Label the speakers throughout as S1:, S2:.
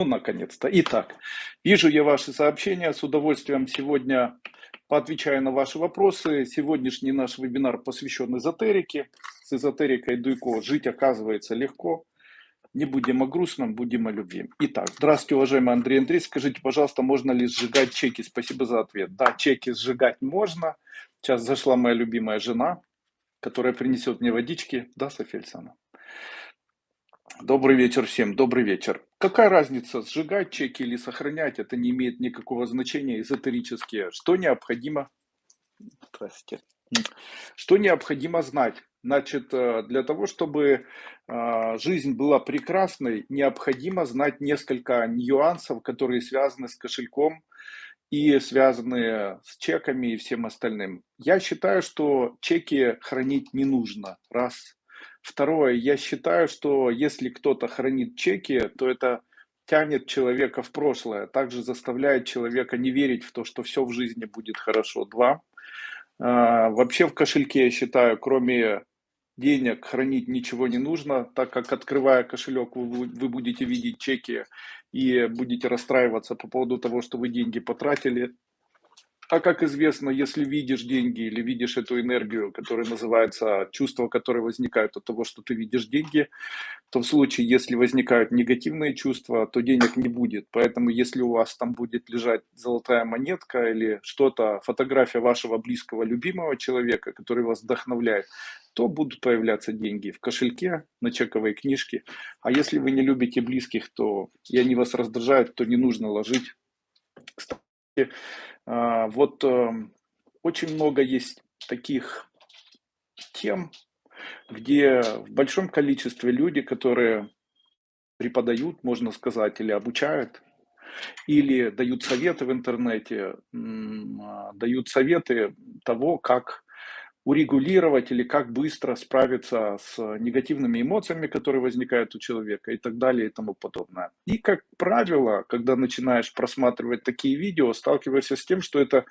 S1: Ну, наконец-то. Итак, вижу я ваши сообщения. С удовольствием сегодня поотвечаю на ваши вопросы. Сегодняшний наш вебинар посвящен эзотерике. С эзотерикой Дуйко жить оказывается легко. Не будем о грустном, будем о любви. Итак, здравствуйте, уважаемый Андрей Андрей. Скажите, пожалуйста, можно ли сжигать чеки? Спасибо за ответ. Да, чеки сжигать можно. Сейчас зашла моя любимая жена, которая принесет мне водички. Да, Александровна? Добрый вечер всем, добрый вечер. Какая разница, сжигать чеки или сохранять, это не имеет никакого значения эзотерически. Что необходимо, Здравствуйте. что необходимо знать? Значит, э, для того, чтобы э, жизнь была прекрасной, необходимо знать несколько нюансов, которые связаны с кошельком и связаны с чеками и всем остальным. Я считаю, что чеки хранить не нужно, раз. Второе, я считаю, что если кто-то хранит чеки, то это тянет человека в прошлое, также заставляет человека не верить в то, что все в жизни будет хорошо. Два, а, вообще в кошельке, я считаю, кроме денег хранить ничего не нужно, так как открывая кошелек, вы, вы будете видеть чеки и будете расстраиваться по поводу того, что вы деньги потратили. А как известно, если видишь деньги или видишь эту энергию, которая называется чувство, которое возникает от того, что ты видишь деньги, то в случае, если возникают негативные чувства, то денег не будет. Поэтому, если у вас там будет лежать золотая монетка или что-то, фотография вашего близкого, любимого человека, который вас вдохновляет, то будут появляться деньги в кошельке, на чековой книжке. А если вы не любите близких, то и они вас раздражают, то не нужно ложить. А, вот эм, очень много есть таких тем, где в большом количестве люди, которые преподают, можно сказать, или обучают, или дают советы в интернете, а, дают советы того, как урегулировать или как быстро справиться с негативными эмоциями, которые возникают у человека и так далее и тому подобное. И, как правило, когда начинаешь просматривать такие видео, сталкиваешься с тем, что это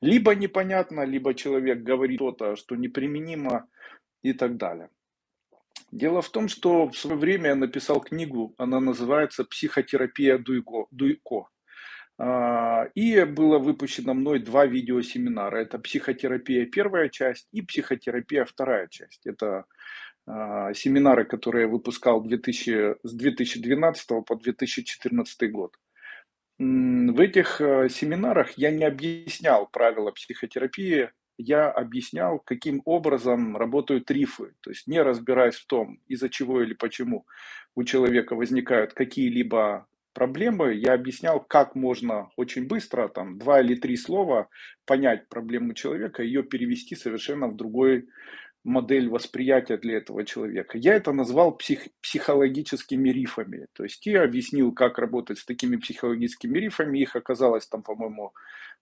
S1: либо непонятно, либо человек говорит что-то, что неприменимо и так далее. Дело в том, что в свое время я написал книгу, она называется «Психотерапия Дуйко». Дуйко. А, и было выпущено мной два видеосеминара. Это психотерапия первая часть и психотерапия вторая часть. Это а, семинары, которые я выпускал 2000, с 2012 по 2014 год. В этих а, семинарах я не объяснял правила психотерапии, я объяснял, каким образом работают рифы, то есть не разбираясь в том, из-за чего или почему у человека возникают какие-либо проблемы, я объяснял, как можно очень быстро, там, два или три слова, понять проблему человека, ее перевести совершенно в другой модель восприятия для этого человека. Я это назвал псих, психологическими рифами. То есть я объяснил, как работать с такими психологическими рифами. Их оказалось там, по-моему,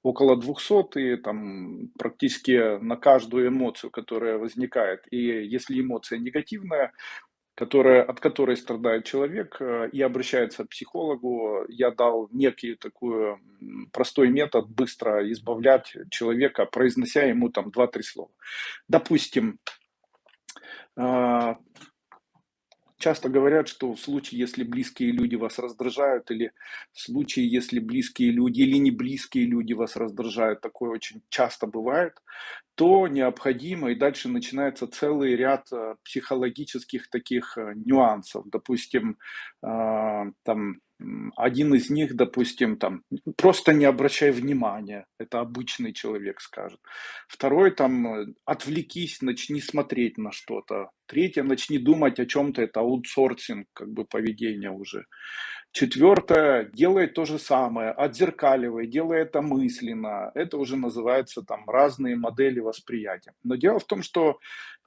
S1: около 200, и там практически на каждую эмоцию, которая возникает. И если эмоция негативная, которая, от которой страдает человек э, и обращается к психологу, я дал некий такой простой метод быстро избавлять человека, произнося ему там 2-3 слова. Допустим, а, Часто говорят, что в случае, если близкие люди вас раздражают, или в случае, если близкие люди или не близкие люди вас раздражают, такое очень часто бывает, то необходимо, и дальше начинается целый ряд э, психологических таких э, нюансов. Допустим, а, там один из них, допустим, там, просто не обращай внимания, это обычный человек скажет. Второй, там, э, отвлекись, начни смотреть на что-то. Третье, начни думать о чем-то, это аутсорсинг, как бы поведение уже. Четвертое, делай то же самое, отзеркаливай, делай это мысленно. Это уже называется там разные модели восприятия. Но дело в том, что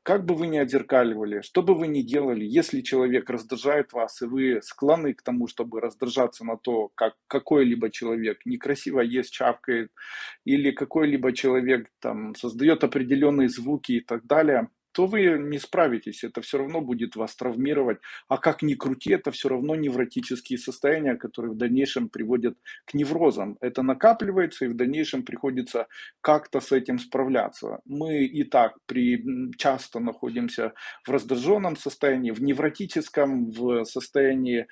S1: как бы вы ни отзеркаливали, что бы вы ни делали, если человек раздражает вас, и вы склонны к тому, чтобы раздражаться на то, как какой-либо человек некрасиво ест, чавкает, или какой-либо человек там создает определенные звуки и так далее, то вы не справитесь, это все равно будет вас травмировать. А как ни крути, это все равно невротические состояния, которые в дальнейшем приводят к неврозам. Это накапливается и в дальнейшем приходится как-то с этим справляться. Мы и так при, часто находимся в раздраженном состоянии, в невротическом, в состоянии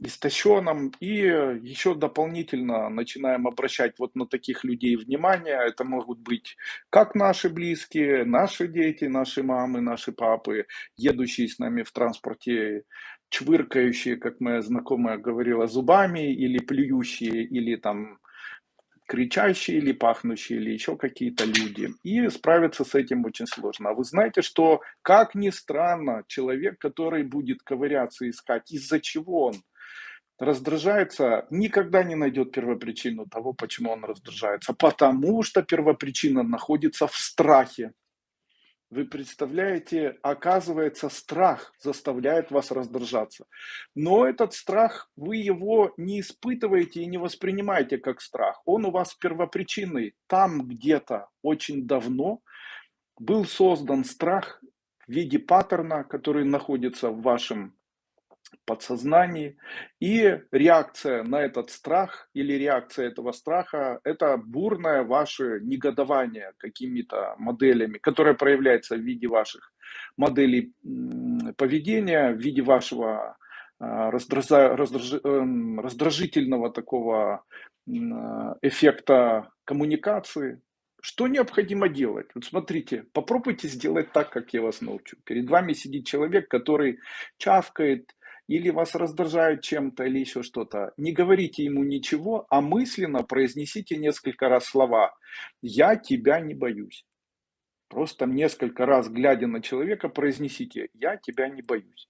S1: истощенном. И еще дополнительно начинаем обращать вот на таких людей внимание. Это могут быть как наши близкие, наши дети, наши мамы, наши папы, едущие с нами в транспорте, чвыркающие, как моя знакомая говорила, зубами, или плюющие, или там кричащие или пахнущие, или еще какие-то люди. И справиться с этим очень сложно. А вы знаете, что, как ни странно, человек, который будет ковыряться, искать, из-за чего он раздражается, никогда не найдет первопричину того, почему он раздражается. Потому что первопричина находится в страхе. Вы представляете, оказывается, страх заставляет вас раздражаться. Но этот страх, вы его не испытываете и не воспринимаете как страх. Он у вас первопричинный. Там где-то очень давно был создан страх в виде паттерна, который находится в вашем подсознании. И реакция на этот страх или реакция этого страха – это бурное ваше негодование какими-то моделями, которое проявляется в виде ваших моделей поведения, в виде вашего а, эм, раздражительного такого эффекта коммуникации. Что необходимо делать? Вот смотрите, попробуйте сделать так, как я вас научу. Перед вами сидит человек, который чавкает, или вас раздражают чем-то, или еще что-то, не говорите ему ничего, а мысленно произнесите несколько раз слова «Я тебя не боюсь». Просто несколько раз, глядя на человека, произнесите «Я тебя не боюсь».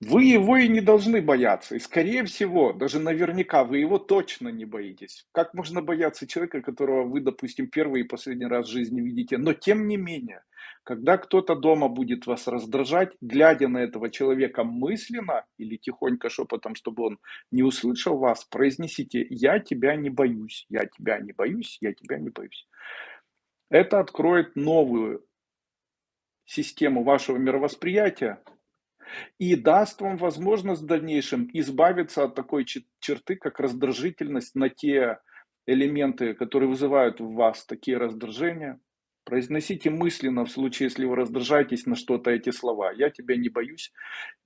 S1: Вы его и не должны бояться. И скорее всего, даже наверняка, вы его точно не боитесь. Как можно бояться человека, которого вы, допустим, первый и последний раз в жизни видите? Но тем не менее, когда кто-то дома будет вас раздражать, глядя на этого человека мысленно или тихонько шепотом, чтобы он не услышал вас, произнесите «Я тебя не боюсь, я тебя не боюсь, я тебя не боюсь». Это откроет новую систему вашего мировосприятия, и даст вам возможность в дальнейшем избавиться от такой черты, как раздражительность на те элементы, которые вызывают в вас такие раздражения. Произносите мысленно, в случае, если вы раздражаетесь на что-то, эти слова. «Я тебя не боюсь».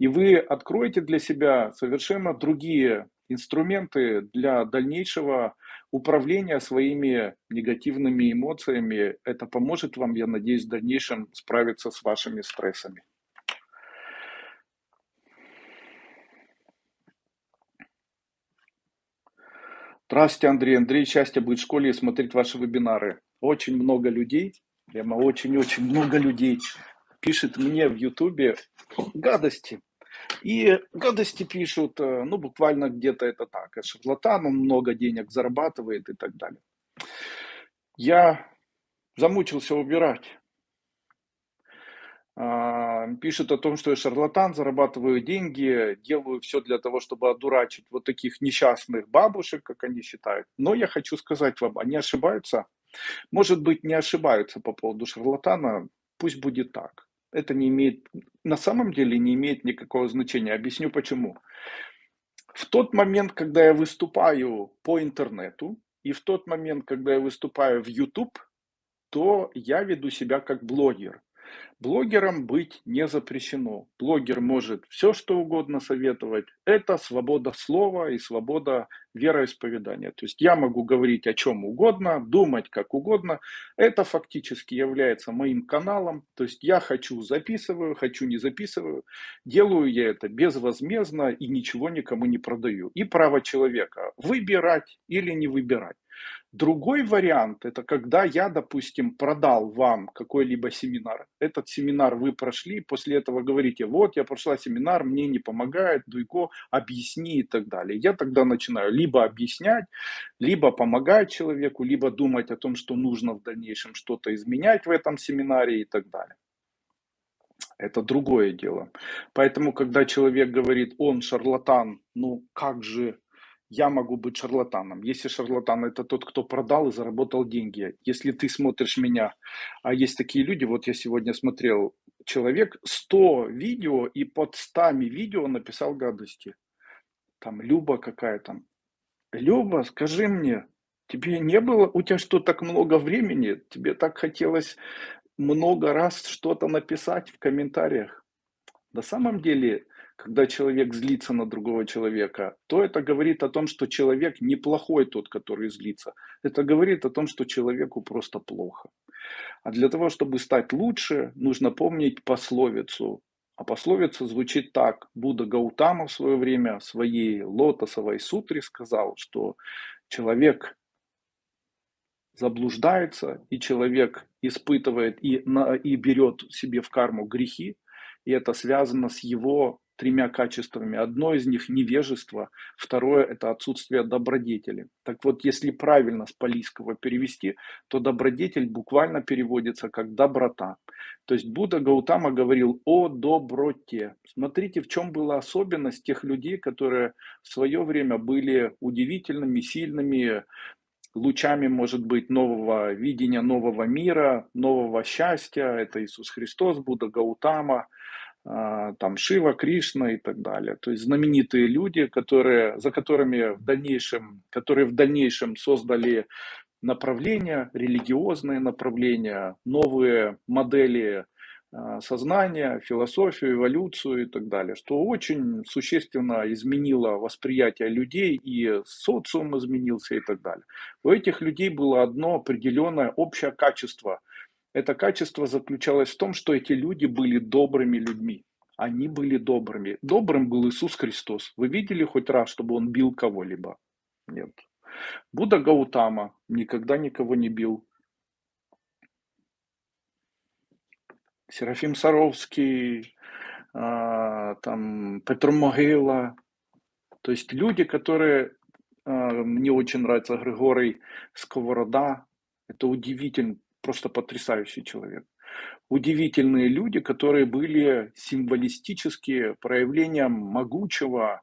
S1: И вы откроете для себя совершенно другие инструменты для дальнейшего управления своими негативными эмоциями. Это поможет вам, я надеюсь, в дальнейшем справиться с вашими стрессами. Здравствуйте, Андрей. Андрей, счастье быть в школе и смотреть ваши вебинары. Очень много людей, прямо очень-очень много людей пишет мне в Ютубе гадости. И гадости пишут, э, ну, буквально где-то это так. Шарлатан, он много денег зарабатывает и так далее. Я замучился убирать. А, пишет о том, что я шарлатан, зарабатываю деньги, делаю все для того, чтобы одурачить вот таких несчастных бабушек, как они считают. Но я хочу сказать вам, они ошибаются. Может быть, не ошибаются по поводу шарлатана, пусть будет так. Это не имеет, на самом деле не имеет никакого значения. Объясню почему. В тот момент, когда я выступаю по интернету, и в тот момент, когда я выступаю в YouTube, то я веду себя как блогер. Блогерам быть не запрещено. Блогер может все, что угодно советовать. Это свобода слова и свобода вероисповедания. То есть я могу говорить о чем угодно, думать как угодно. Это фактически является моим каналом. То есть я хочу записываю, хочу не записываю. Делаю я это безвозмездно и ничего никому не продаю. И право человека выбирать или не выбирать. Другой вариант, это когда я, допустим, продал вам какой-либо семинар. Этот семинар вы прошли, после этого говорите, вот я прошла семинар, мне не помогает, Дуйко, объясни и так далее. Я тогда начинаю либо объяснять, либо помогать человеку, либо думать о том, что нужно в дальнейшем что-то изменять в этом семинаре и так далее. Это другое дело. Поэтому, когда человек говорит, он шарлатан, ну как же я могу быть шарлатаном. Если шарлатан это тот, кто продал и заработал деньги. Если ты смотришь меня, а есть такие люди, вот я сегодня смотрел, человек 100 видео и под 100 видео написал гадости. Там Люба какая там. Люба, скажи мне, тебе не было, у тебя что, так много времени? Тебе так хотелось много раз что-то написать в комментариях? На самом деле, когда человек злится на другого человека, то это говорит о том, что человек неплохой тот, который злится. Это говорит о том, что человеку просто плохо. А для того, чтобы стать лучше, нужно помнить пословицу. А пословица звучит так. Будда Гаутама в свое время в своей лотосовой сутре сказал, что человек заблуждается, и человек испытывает и, на, и берет себе в карму грехи, и это связано с его тремя качествами. Одно из них невежество, второе это отсутствие добродетели. Так вот, если правильно с палийского перевести, то добродетель буквально переводится как доброта. То есть Будда Гаутама говорил о доброте. Смотрите, в чем была особенность тех людей, которые в свое время были удивительными, сильными, лучами, может быть, нового видения, нового мира, нового счастья. Это Иисус Христос, Будда Гаутама – там Шива, Кришна и так далее. То есть знаменитые люди, которые, за которыми в дальнейшем, которые в дальнейшем создали направления, религиозные направления, новые модели а, сознания, философию, эволюцию и так далее, что очень существенно изменило восприятие людей и социум изменился и так далее. У этих людей было одно определенное общее качество – это качество заключалось в том, что эти люди были добрыми людьми. Они были добрыми. Добрым был Иисус Христос. Вы видели хоть раз, чтобы он бил кого-либо? Нет. Будда Гаутама никогда никого не бил. Серафим Саровский, а, там Петр Могила. То есть люди, которые... А, мне очень нравится Григорий Сковорода. Это удивительно просто потрясающий человек. Удивительные люди, которые были символистически проявлением могучего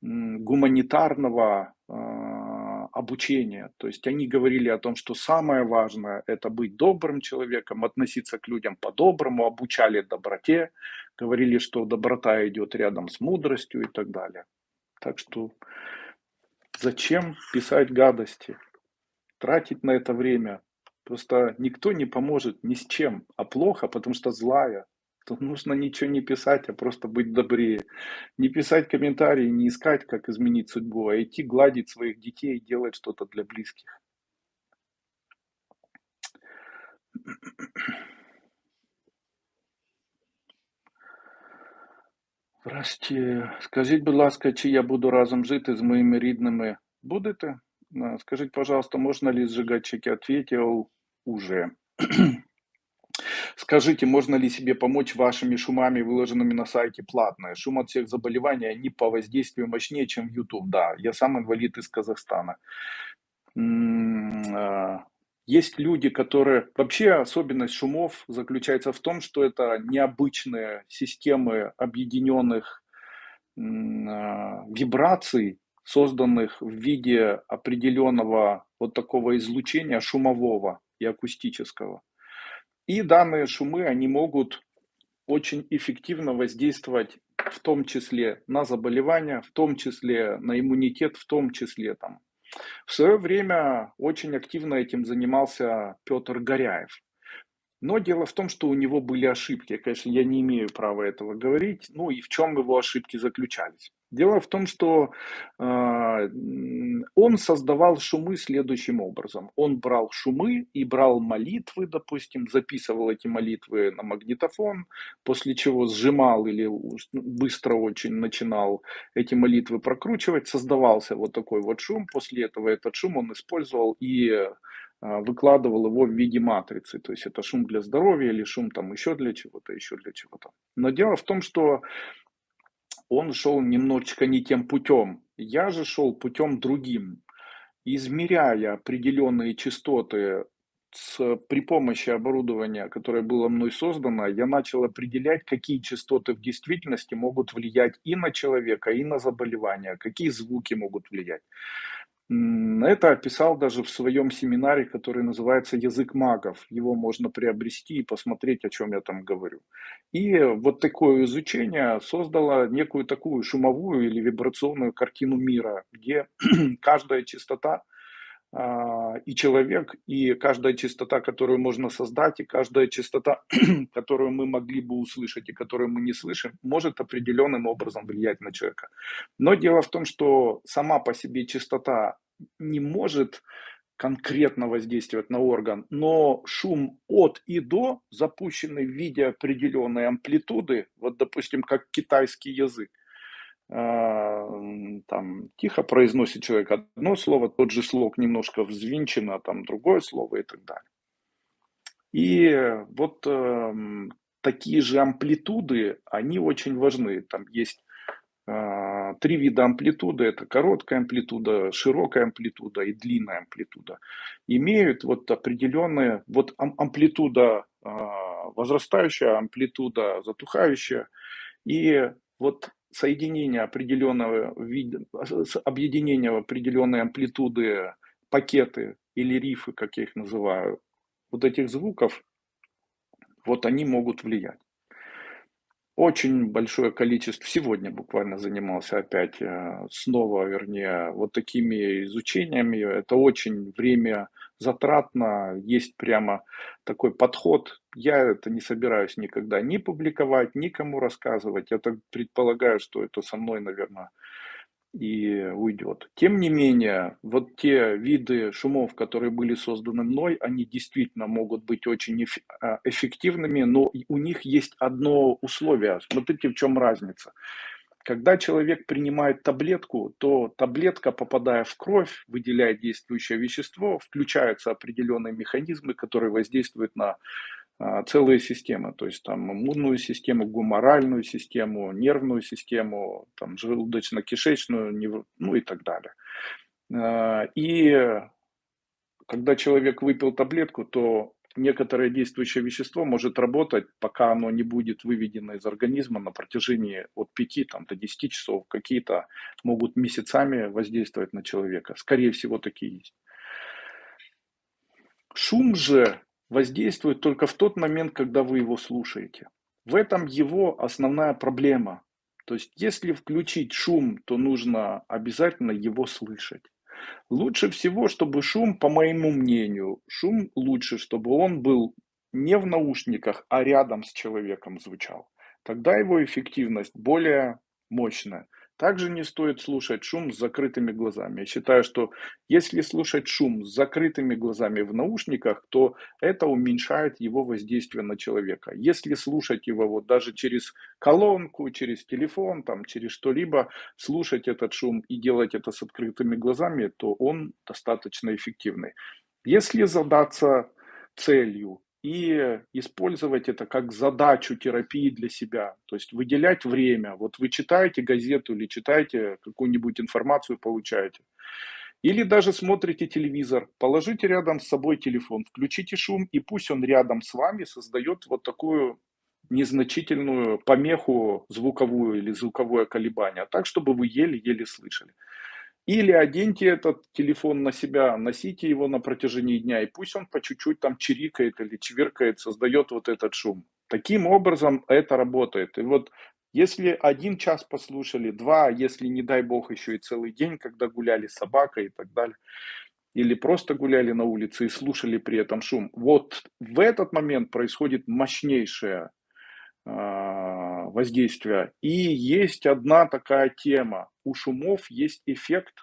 S1: гуманитарного э, обучения. То есть они говорили о том, что самое важное это быть добрым человеком, относиться к людям по-доброму, обучали доброте, говорили, что доброта идет рядом с мудростью и так далее. Так что зачем писать гадости, тратить на это время? Просто никто не поможет ни с чем, а плохо, потому что злая. То нужно ничего не писать, а просто быть добрее. Не писать комментарии, не искать, как изменить судьбу, а идти гладить своих детей и делать что-то для близких. Здрасте. Скажіть, будь ласка, чи я буду разом жити з моїми рідними? Будете? Скажіть, пожалуйста, можно ли сжигать чеки? Ответил уже. Скажите, можно ли себе помочь вашими шумами, выложенными на сайте платные? Шум от всех заболеваний, они по воздействию мощнее, чем YouTube. Да, я сам инвалид из Казахстана. А, есть люди, которые... Вообще особенность шумов заключается в том, что это необычные системы объединенных а, вибраций, созданных в виде определенного вот такого излучения шумового и акустического. И данные шумы, они могут очень эффективно воздействовать в том числе на заболевания, в том числе на иммунитет, в том числе там. В свое время очень активно этим занимался Петр Горяев. Но дело в том, что у него были ошибки. Конечно, я не имею права этого говорить. Ну и в чем его ошибки заключались? Дело в том, что э, он создавал шумы следующим образом. Он брал шумы и брал молитвы, допустим, записывал эти молитвы на магнитофон, после чего сжимал или быстро очень начинал эти молитвы прокручивать, создавался вот такой вот шум. После этого этот шум он использовал и э, выкладывал его в виде матрицы. То есть это шум для здоровья или шум там еще для чего-то, еще для чего-то. Но дело в том, что он шел немножечко не тем путем. Я же шел путем другим, измеряя определенные частоты с, при помощи оборудования, которое было мной создано, я начал определять, какие частоты в действительности могут влиять и на человека, и на заболевания, какие звуки могут влиять. Это описал даже в своем семинаре, который называется «Язык магов». Его можно приобрести и посмотреть, о чем я там говорю. И вот такое изучение создало некую такую шумовую или вибрационную картину мира, где каждая частота и человек, и каждая частота, которую можно создать, и каждая частота, которую мы могли бы услышать и которую мы не слышим, может определенным образом влиять на человека. Но дело в том, что сама по себе частота не может конкретно воздействовать на орган, но шум от и до, запущенный в виде определенной амплитуды, вот допустим, как китайский язык, а, там тихо произносит человек одно слово, тот же слог немножко взвинчено, а там другое слово и так далее. И вот э, такие же амплитуды, они очень важны. Там есть э, три вида амплитуды. Это короткая амплитуда, широкая амплитуда и длинная амплитуда. Имеют вот определенные, вот амплитуда э, возрастающая, амплитуда затухающая. И вот соединение определенного вида, объединение определенной амплитуды, пакеты или рифы, как я их называю, вот этих звуков, вот они могут влиять. Очень большое количество, сегодня буквально занимался опять э, снова, вернее, вот такими изучениями. Это очень время затратно, есть прямо такой подход. Я это не собираюсь никогда ни публиковать, никому рассказывать. Я так предполагаю, что это со мной, наверное, и уйдет. Тем не менее, вот те виды шумов, которые были созданы мной, они действительно могут быть очень а, эффективными, но у них есть одно условие. Смотрите, в чем разница. Когда человек принимает таблетку, то таблетка, попадая в кровь, выделяет действующее вещество, включаются определенные механизмы, которые воздействуют на а, целые системы, то есть там иммунную систему, гуморальную систему, нервную систему, там желудочно-кишечную, ну и так далее. А, и когда человек выпил таблетку, то некоторое действующее вещество может работать, пока оно не будет выведено из организма на протяжении от 5 там, до 10 часов. Какие-то могут месяцами воздействовать на человека. Скорее всего, такие есть. Шум же воздействует только в тот момент, когда вы его слушаете. В этом его основная проблема. То есть, если включить шум, то нужно обязательно его слышать. Лучше всего, чтобы шум, по моему мнению, шум лучше, чтобы он был не в наушниках, а рядом с человеком звучал. Тогда его эффективность более мощная. Также не стоит слушать шум с закрытыми глазами. Я считаю, что если слушать шум с закрытыми глазами в наушниках, то это уменьшает его воздействие на человека. Если слушать его вот даже через колонку, через телефон, там, через что-либо, слушать этот шум и делать это с открытыми глазами, то он достаточно эффективный. Если задаться целью и использовать это как задачу терапии для себя. То есть выделять время. Вот вы читаете газету или читаете какую-нибудь информацию, получаете. Или даже смотрите телевизор, положите рядом с собой телефон, включите шум, и пусть он рядом с вами создает вот такую незначительную помеху звуковую или звуковое колебание, так, чтобы вы еле-еле слышали. Или оденьте этот телефон на себя, носите его на протяжении дня, и пусть он по чуть-чуть там чирикает или чвиркает, создает вот этот шум. Таким образом это работает. И вот если один час послушали, два, если не дай бог еще и целый день, когда гуляли с собакой и так далее, или просто гуляли на улице и слушали при этом шум, вот в этот момент происходит мощнейшее воздействия. И есть одна такая тема. У шумов есть эффект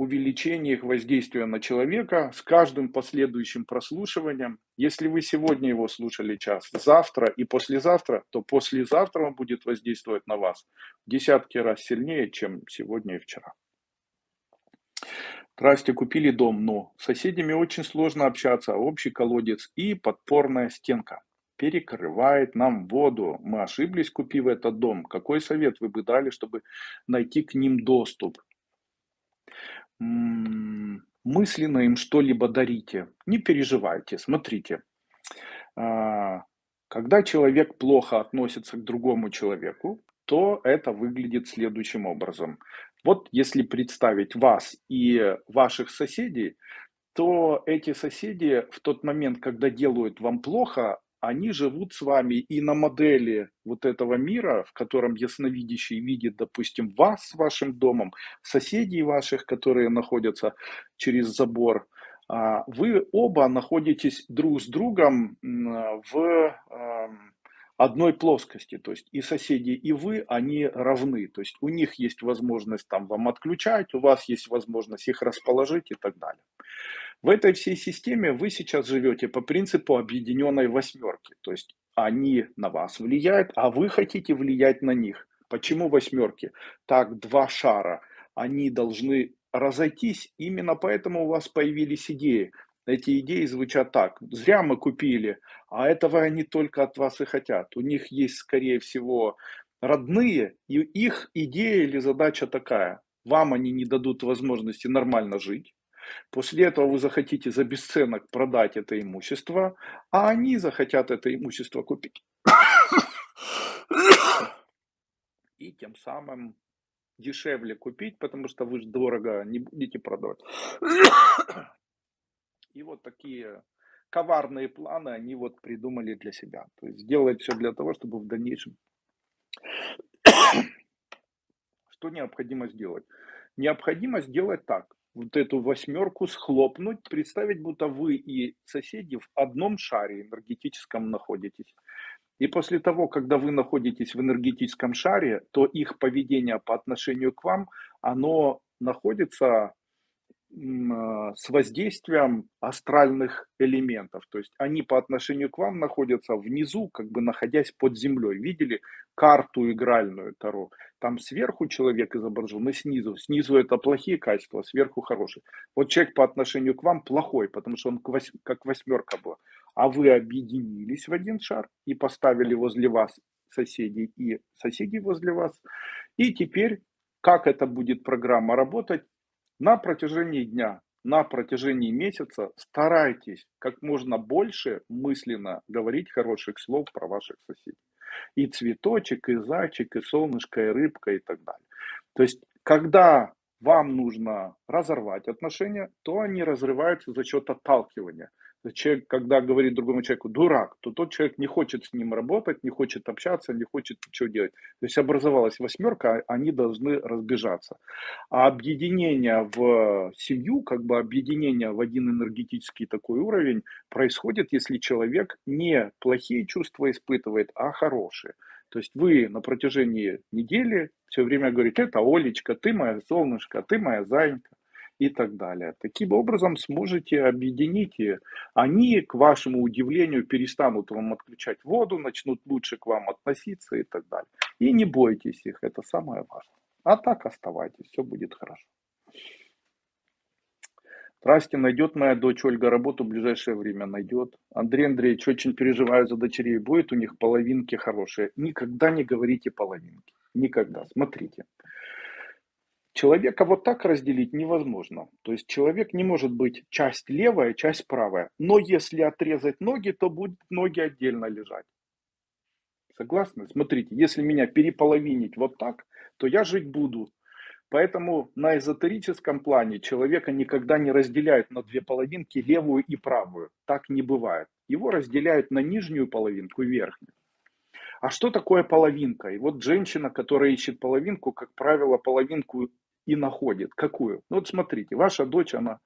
S1: увеличения их воздействия на человека с каждым последующим прослушиванием. Если вы сегодня его слушали час, завтра и послезавтра, то послезавтра он будет воздействовать на вас в десятки раз сильнее, чем сегодня и вчера. Здрасте, купили дом, но с соседями очень сложно общаться, общий колодец и подпорная стенка перекрывает нам воду. Мы ошиблись, купив этот дом. Какой совет вы бы дали, чтобы найти к ним доступ? Мысленно им что-либо дарите. Не переживайте, смотрите. А, когда человек плохо относится к другому человеку, то это выглядит следующим образом. Вот если представить вас и ваших соседей, то эти соседи в тот момент, когда делают вам плохо, они живут с вами и на модели вот этого мира, в котором ясновидящий видит, допустим, вас с вашим домом, соседей ваших, которые находятся через забор, а, вы оба находитесь друг с другом в одной плоскости, то есть и соседи, и вы, они равны, то есть у них есть возможность там вам отключать, у вас есть возможность их расположить и так далее. В этой всей системе вы сейчас живете по принципу объединенной восьмерки. То есть они на вас влияют, а вы хотите влиять на них. Почему восьмерки? Так, два шара. Они должны разойтись, именно поэтому у вас появились идеи. Эти идеи звучат так. Зря мы купили, а этого они только от вас и хотят. У них есть, скорее всего, родные, и их идея или задача такая. Вам они не дадут возможности нормально жить, После этого вы захотите за бесценок продать это имущество, а они захотят это имущество купить. И тем самым дешевле купить, потому что вы же дорого не будете продавать. И вот такие коварные планы они вот придумали для себя. То есть сделать все для того, чтобы в дальнейшем... Что необходимо сделать? Необходимо сделать так вот эту восьмерку схлопнуть, представить, будто вы и соседи в одном шаре энергетическом находитесь. И после того, когда вы находитесь в энергетическом шаре, то их поведение по отношению к вам, оно находится с воздействием астральных элементов. То есть они по отношению к вам находятся внизу, как бы находясь под землей. Видели карту игральную Таро? Там сверху человек изображен и снизу. Снизу это плохие качества, сверху хорошие. Вот человек по отношению к вам плохой, потому что он как восьмерка была. А вы объединились в один шар и поставили возле вас соседей и соседей возле вас. И теперь как эта будет программа работать, на протяжении дня, на протяжении месяца старайтесь как можно больше мысленно говорить хороших слов про ваших соседей. И цветочек, и зайчик, и солнышко, и рыбка, и так далее. То есть, когда вам нужно разорвать отношения, то они разрываются за счет отталкивания человек, когда говорит другому человеку дурак, то тот человек не хочет с ним работать, не хочет общаться, не хочет ничего делать. То есть образовалась восьмерка, а они должны разбежаться. А объединение в семью, как бы объединение в один энергетический такой уровень происходит, если человек не плохие чувства испытывает, а хорошие. То есть вы на протяжении недели все время говорите, это Олечка, ты моя солнышко, ты моя зайка и так далее. Таким образом сможете объединить, и они, к вашему удивлению, перестанут вам отключать воду, начнут лучше к вам относиться и так далее. И не бойтесь их, это самое важное. А так оставайтесь, все будет хорошо. Здрасте, найдет моя дочь Ольга работу в ближайшее время? Найдет. Андрей Андреевич, очень переживаю за дочерей. Будет у них половинки хорошие. Никогда не говорите половинки. Никогда. Смотрите. Человека вот так разделить невозможно. То есть человек не может быть часть левая, часть правая. Но если отрезать ноги, то будут ноги отдельно лежать. Согласны? Смотрите, если меня переполовинить вот так, то я жить буду. Поэтому на эзотерическом плане человека никогда не разделяют на две половинки, левую и правую. Так не бывает. Его разделяют на нижнюю половинку и верхнюю. А что такое половинка? И вот женщина, которая ищет половинку, как правило, половинку и находит. Какую? Ну вот смотрите, ваша дочь, она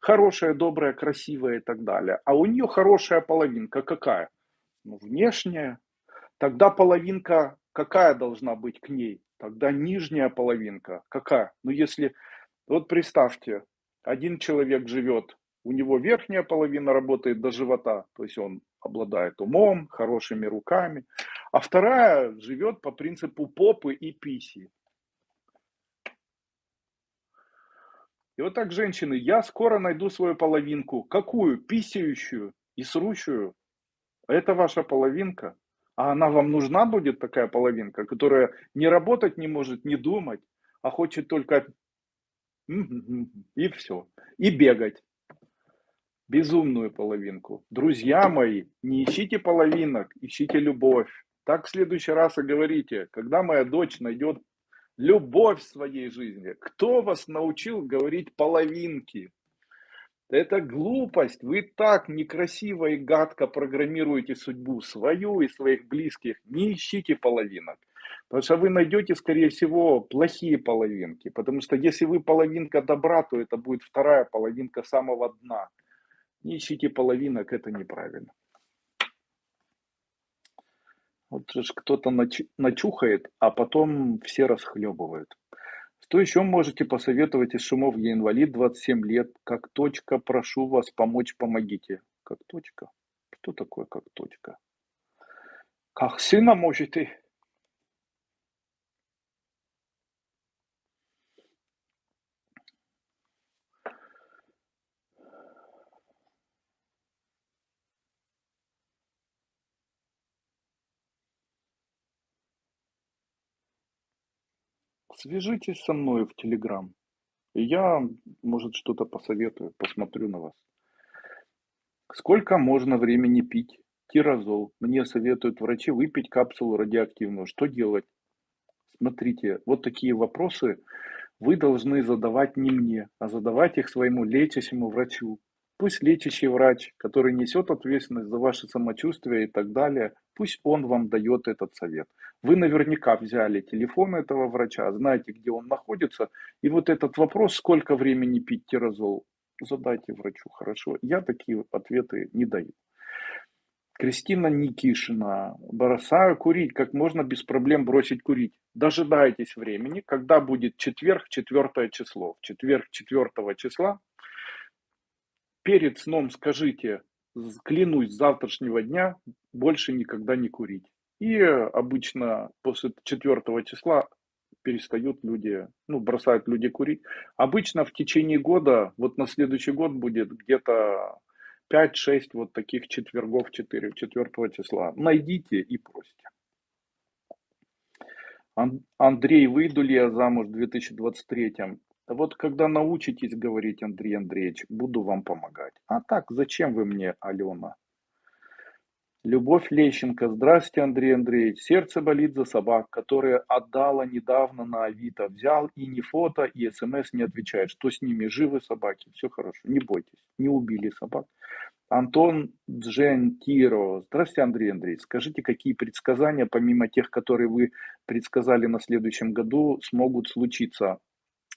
S1: хорошая, добрая, красивая и так далее. А у нее хорошая половинка какая? Ну, внешняя. Тогда половинка какая должна быть к ней? Тогда нижняя половинка. Какая? Ну если, вот представьте, один человек живет, у него верхняя половина работает до живота, то есть он обладает умом, хорошими руками, а вторая живет по принципу попы и писи. И вот так, женщины, я скоро найду свою половинку. Какую? Писающую и срущую. Это ваша половинка. А она вам нужна будет, такая половинка, которая не работать не может, не думать, а хочет только и все. И бегать безумную половинку. Друзья мои, не ищите половинок, ищите любовь. Так в следующий раз и говорите, когда моя дочь найдет любовь в своей жизни, кто вас научил говорить половинки? Это глупость. Вы так некрасиво и гадко программируете судьбу свою и своих близких. Не ищите половинок. Потому что вы найдете, скорее всего, плохие половинки. Потому что если вы половинка добра, то это будет вторая половинка самого дна. Не ищите половинок, это неправильно. Вот же кто-то начухает, а потом все расхлебывают. Что еще можете посоветовать из шумов? Я инвалид, 27 лет. Как точка, прошу вас помочь, помогите. Как точка? Что такое как точка? Как сына можете? Свяжитесь со мной в Телеграм. Я, может, что-то посоветую, посмотрю на вас. Сколько можно времени пить тирозол? Мне советуют врачи выпить капсулу радиоактивную. Что делать? Смотрите, вот такие вопросы вы должны задавать не мне, а задавать их своему лечащему врачу. Пусть лечащий врач, который несет ответственность за ваше самочувствие и так далее, пусть он вам дает этот совет. Вы наверняка взяли телефон этого врача, знаете, где он находится, и вот этот вопрос, сколько времени пить тирозол, задайте врачу, хорошо. Я такие ответы не даю. Кристина Никишина. Бросаю курить. Как можно без проблем бросить курить? Дожидайтесь времени, когда будет четверг, четвертое число. В четверг, четвертого числа перед сном скажите, клянусь, завтрашнего дня больше никогда не курить. И обычно после четвертого числа перестают люди, ну, бросают люди курить. Обычно в течение года, вот на следующий год будет где-то 5-6 вот таких четвергов 4, 4 числа. Найдите и просите. Андрей, выйду ли я замуж в 2023? Вот когда научитесь говорить, Андрей Андреевич, буду вам помогать. А так, зачем вы мне, Алена? Любовь Лещенко. Здравствуйте, Андрей Андреевич. Сердце болит за собак, которые отдала недавно на Авито. Взял и не фото, и смс не отвечает. Что с ними? Живы собаки? Все хорошо. Не бойтесь. Не убили собак. Антон Джентиро. Здравствуйте, Андрей Андреевич. Скажите, какие предсказания, помимо тех, которые вы предсказали на следующем году, смогут случиться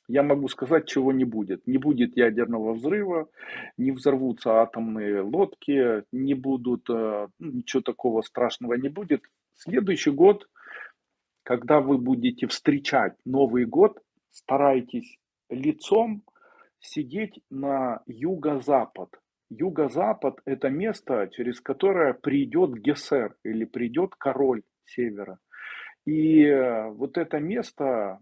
S1: я могу сказать, чего не будет. Не будет ядерного взрыва, не взорвутся атомные лодки, не будут, э, ну, ничего такого страшного не будет. Следующий год, когда вы будете встречать Новый год, старайтесь лицом сидеть на юго-запад. Юго-запад – это место, через которое придет Гессер или придет король севера. И э, вот это место,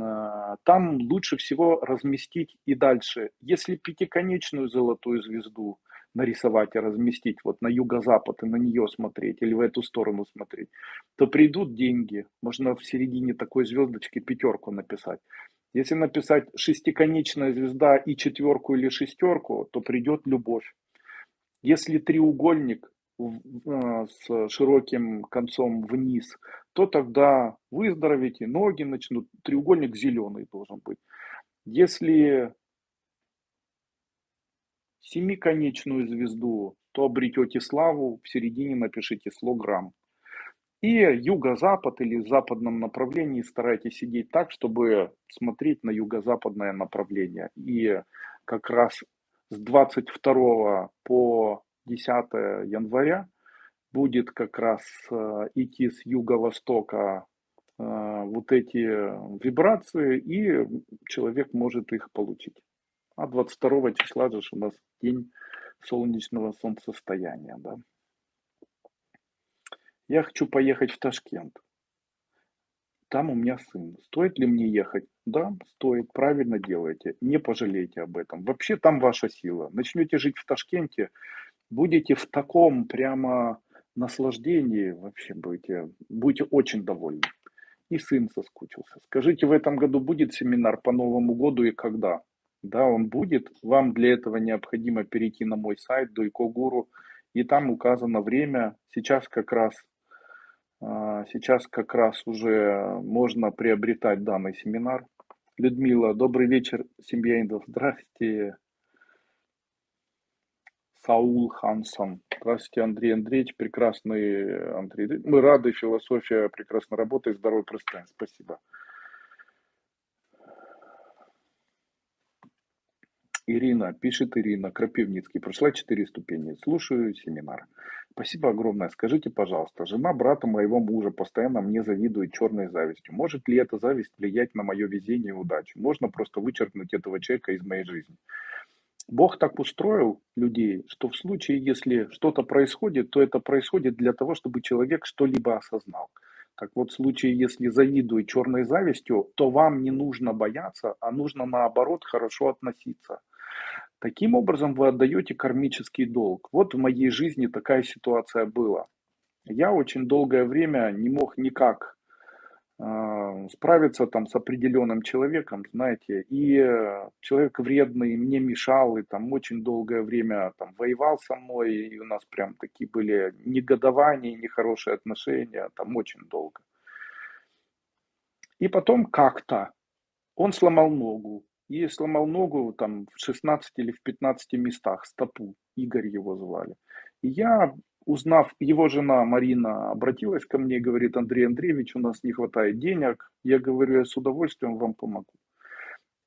S1: а, там лучше всего разместить и дальше. Если пятиконечную золотую звезду нарисовать и разместить вот на юго-запад и на нее смотреть, или в эту сторону смотреть, то придут деньги. Можно в середине такой звездочки пятерку написать. Если написать шестиконечная звезда и четверку или шестерку, то придет любовь. Если треугольник а, с широким концом вниз, то тогда выздоровите, ноги начнут, треугольник зеленый должен быть. Если семиконечную звезду, то обретете славу, в середине напишите слограмм. И юго-запад или в западном направлении старайтесь сидеть так, чтобы смотреть на юго-западное направление. И как раз с 22 по 10 января будет как раз э, идти с юго-востока э, вот эти вибрации, и человек может их получить. А 22 числа же у нас день солнечного солнцестояния. Да? Я хочу поехать в Ташкент. Там у меня сын. Стоит ли мне ехать? Да, стоит. Правильно делаете. Не пожалейте об этом. Вообще там ваша сила. Начнете жить в Ташкенте, будете в таком прямо наслаждении вообще будете, будете очень довольны. И сын соскучился. Скажите, в этом году будет семинар по Новому году и когда? Да, он будет. Вам для этого необходимо перейти на мой сайт Дуйко Гуру, и там указано время. Сейчас как раз а, сейчас как раз уже можно приобретать данный семинар. Людмила, добрый вечер, семья Индов. Здравствуйте. Саул Хансон. Здравствуйте, Андрей Андреевич, прекрасный Андрей. Мы рады, философия прекрасно работает, здоровый пространство. Спасибо. Ирина, пишет Ирина, Крапивницкий, прошла четыре ступени, слушаю семинар. Спасибо огромное. Скажите, пожалуйста, жена брата моего мужа постоянно мне завидует черной завистью. Может ли эта зависть влиять на мое везение и удачу? Можно просто вычеркнуть этого человека из моей жизни. Бог так устроил людей, что в случае, если что-то происходит, то это происходит для того, чтобы человек что-либо осознал. Так вот, в случае, если завидует черной завистью, то вам не нужно бояться, а нужно наоборот хорошо относиться. Таким образом вы отдаете кармический долг. Вот в моей жизни такая ситуация была. Я очень долгое время не мог никак справиться там с определенным человеком, знаете, и человек вредный мне мешал, и там очень долгое время там воевал со мной, и у нас прям такие были негодования, нехорошие отношения, там очень долго. И потом как-то он сломал ногу, и сломал ногу там в 16 или в 15 местах, стопу, Игорь его звали. И я, узнав, его жена Марина обратилась ко мне и говорит, Андрей Андреевич, у нас не хватает денег. Я говорю, я с удовольствием вам помогу.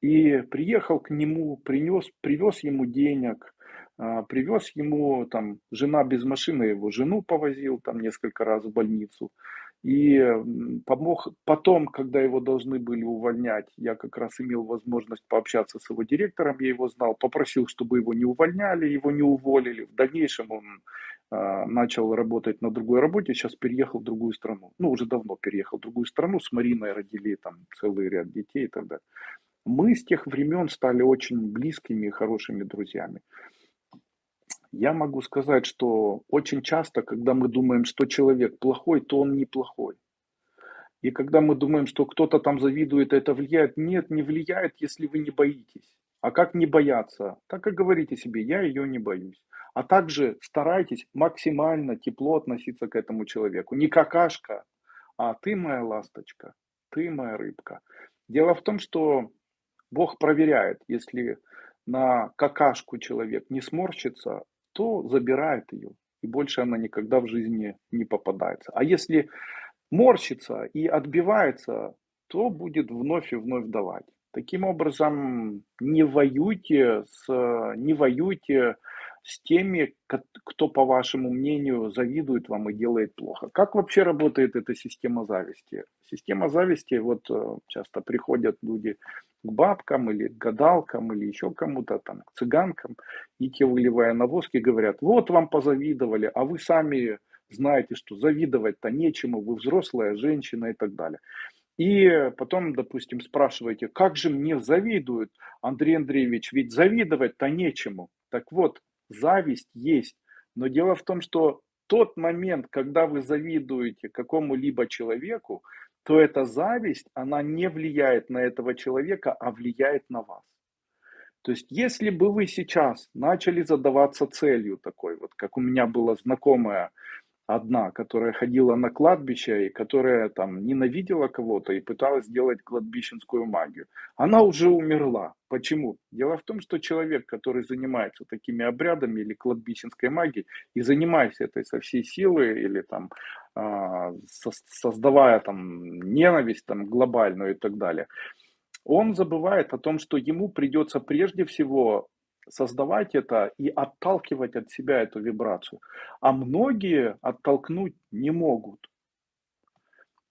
S1: И приехал к нему, принес, привез ему денег, а, привез ему, там, жена без машины, его жену повозил там несколько раз в больницу. И помог потом, когда его должны были увольнять, я как раз имел возможность пообщаться с его директором, я его знал, попросил, чтобы его не увольняли, его не уволили. В дальнейшем он э, начал работать на другой работе, сейчас переехал в другую страну. Ну, уже давно переехал в другую страну, с Мариной родили там целый ряд детей и так далее. Мы с тех времен стали очень близкими и хорошими друзьями. Я могу сказать, что очень часто, когда мы думаем, что человек плохой, то он неплохой. И когда мы думаем, что кто-то там завидует, это влияет, нет, не влияет, если вы не боитесь. А как не бояться? Так и говорите себе, я ее не боюсь. А также старайтесь максимально тепло относиться к этому человеку. Не какашка, а ты моя ласточка, ты моя рыбка. Дело в том, что Бог проверяет, если на какашку человек не сморщится, то забирает ее, и больше она никогда в жизни не попадается. А если морщится и отбивается, то будет вновь и вновь давать. Таким образом, не воюйте с, не воюйте с теми, кто, по вашему мнению, завидует вам и делает плохо. Как вообще работает эта система зависти? Система зависти, вот э, часто приходят люди к бабкам или к гадалкам или еще кому-то там, к цыганкам, и те, выливая на воск, и говорят, вот вам позавидовали, а вы сами знаете, что завидовать-то нечему, вы взрослая женщина и так далее. И потом, допустим, спрашиваете, как же мне завидуют, Андрей Андреевич, ведь завидовать-то нечему. Так вот, зависть есть. Но дело в том, что тот момент, когда вы завидуете какому-либо человеку, то эта зависть, она не влияет на этого человека, а влияет на вас. То есть, если бы вы сейчас начали задаваться целью такой, вот как у меня была знакомая одна, которая ходила на кладбище и которая там ненавидела кого-то и пыталась сделать кладбищенскую магию. Она уже умерла. Почему? Дело в том, что человек, который занимается такими обрядами или кладбищенской магией и занимается этой со всей силы или там э, создавая там ненависть там глобальную и так далее, он забывает о том, что ему придется прежде всего создавать это и отталкивать от себя эту вибрацию. А многие оттолкнуть не могут.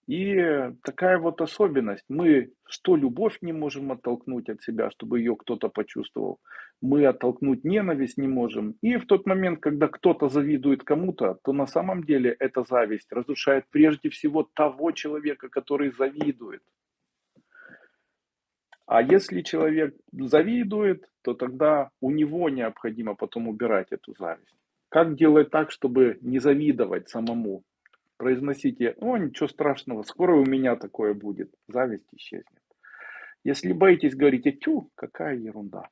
S1: И такая вот особенность. Мы что любовь не можем оттолкнуть от себя, чтобы ее кто-то почувствовал. Мы оттолкнуть ненависть не можем. И в тот момент, когда кто-то завидует кому-то, то на самом деле эта зависть разрушает прежде всего того человека, который завидует. А если человек завидует, то тогда у него необходимо потом убирать эту зависть. Как делать так, чтобы не завидовать самому? Произносите, о, ничего страшного, скоро у меня такое будет. Зависть исчезнет. Если боитесь, говорите, тю, какая ерунда.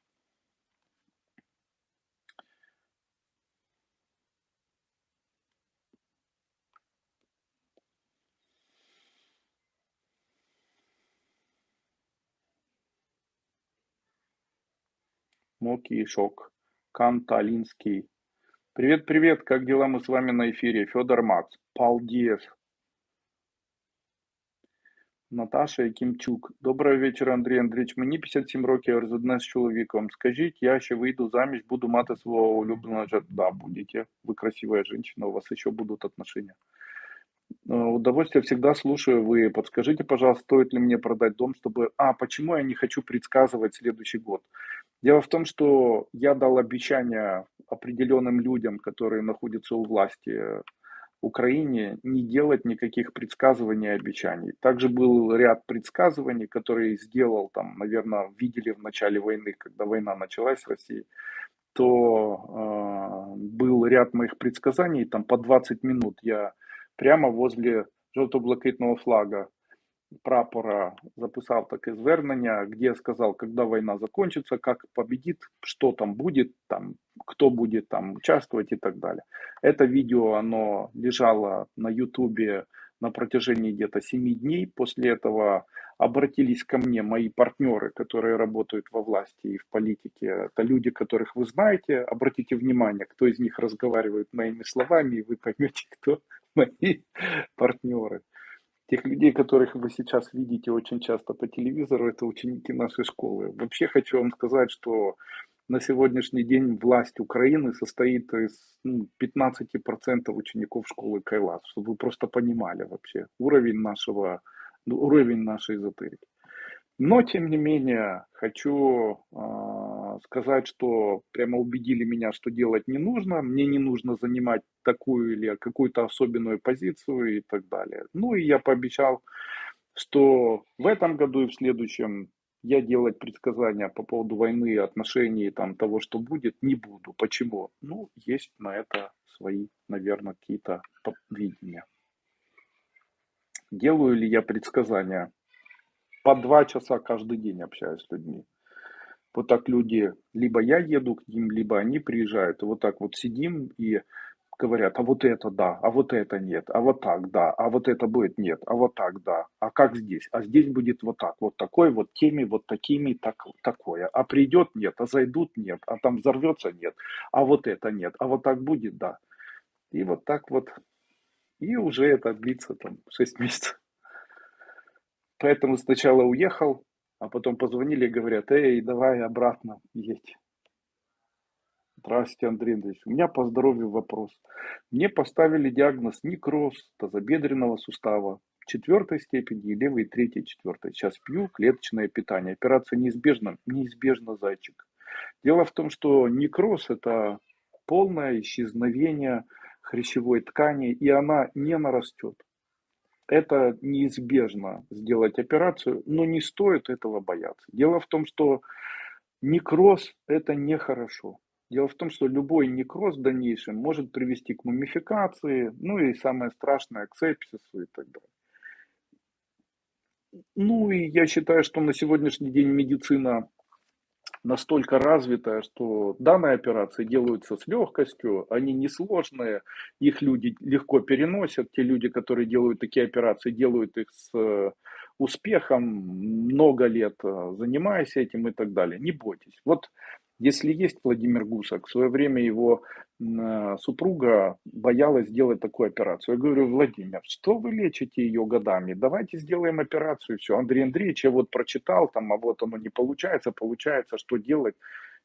S1: Моки Шок, Канталинский, Привет, привет, как дела? Мы с вами на эфире. Федор Макс, Палдиев, Наташа Якимчук. Доброго вечора, Андрій Андрійович. Мені 57 років, я розодне з чоловіком. Скажіть, я ще вийду заміж, буду мати свого улюбленого жертва. Да, будете. Вы красивая женщина, у вас еще будут отношения. Э, Удовольствие всегда слушаю. Вы подскажите, пожалуйста, стоит ли мне продать дом, чтобы... А, почему я не хочу предсказывать следующий год? Дело в том, что я дал обещание определенным людям, которые находятся у власти в Украине, не делать никаких предсказываний и обещаний. Также был ряд предсказываний, которые сделал, там, наверное, видели в начале войны, когда война началась в России, то э, был ряд моих предсказаний, там по 20 минут я прямо возле жовто-блакитного флага прапора записав таке звернення, где сказал, когда война закончится, как победит, что там будет, там, кто будет там участвовать и так далее. Это видео, оно лежало на ютубе на протяжении где-то 7 дней. После этого обратились ко мне мои партнеры, которые работают во власти и в политике. Это люди, которых вы знаете. Обратите внимание, кто из них разговаривает моими словами, и вы поймете, кто мои партнеры. Тех людей, которых вы сейчас видите очень часто по телевизору, это ученики нашей школы. Вообще хочу вам сказать, что на сегодняшний день власть Украины состоит из ну, 15% учеников школы Кайлас, чтобы вы просто понимали вообще уровень нашего, ну, уровень нашей эзотерики. Но, тем не менее, хочу э, сказать, что прямо убедили меня, что делать не нужно. Мне не нужно занимать такую или какую-то особенную позицию и так далее. Ну и я пообещал, что в этом году и в следующем я делать предсказания по поводу войны, отношений, там, того, что будет, не буду. Почему? Ну, есть на это свои, наверное, какие-то видения. Делаю ли я предсказания? по два часа каждый день общаюсь с людьми. Вот так люди, либо я еду к ним, либо они приезжают. И вот так вот сидим и говорят, а вот это да, а вот это нет, а вот так да, а вот это будет нет, а вот так да, а как здесь, а здесь будет вот так, вот такой, вот теми, вот такими, так, такое, а придет нет, а зайдут нет, а там взорвется нет, а вот это нет, а вот так будет да. И вот так вот, и уже это длится там 6 месяцев. Поэтому сначала уехал, а потом позвонили и говорят, эй, давай обратно едь. Здравствуйте, Андрей Андреевич. У меня по здоровью вопрос. Мне поставили диагноз некроз тазобедренного сустава четвертой степени, левой третьей, четвертой. Сейчас пью клеточное питание. Операция неизбежна, неизбежно, зайчик. Дело в том, что некроз – это полное исчезновение хрящевой ткани, и она не нарастет это неизбежно сделать операцию, но не стоит этого бояться. Дело в том, что некроз – это нехорошо. Дело в том, что любой некроз в дальнейшем может привести к мумификации, ну и самое страшное, к сепсису и так далее. Ну и я считаю, что на сегодняшний день медицина настолько развитая, что данные операции делаются с легкостью, они несложные, их люди легко переносят, те люди, которые делают такие операции, делают их с э, успехом, много лет э, занимаясь этим и так далее. Не бойтесь. Вот если есть Владимир Гусак, в свое время его э, супруга боялась сделать такую операцию. Я говорю, Владимир, что вы лечите ее годами? Давайте сделаем операцию. Все, Андрей Андреевич, я вот прочитал, там, а вот оно не получается, получается, что делать?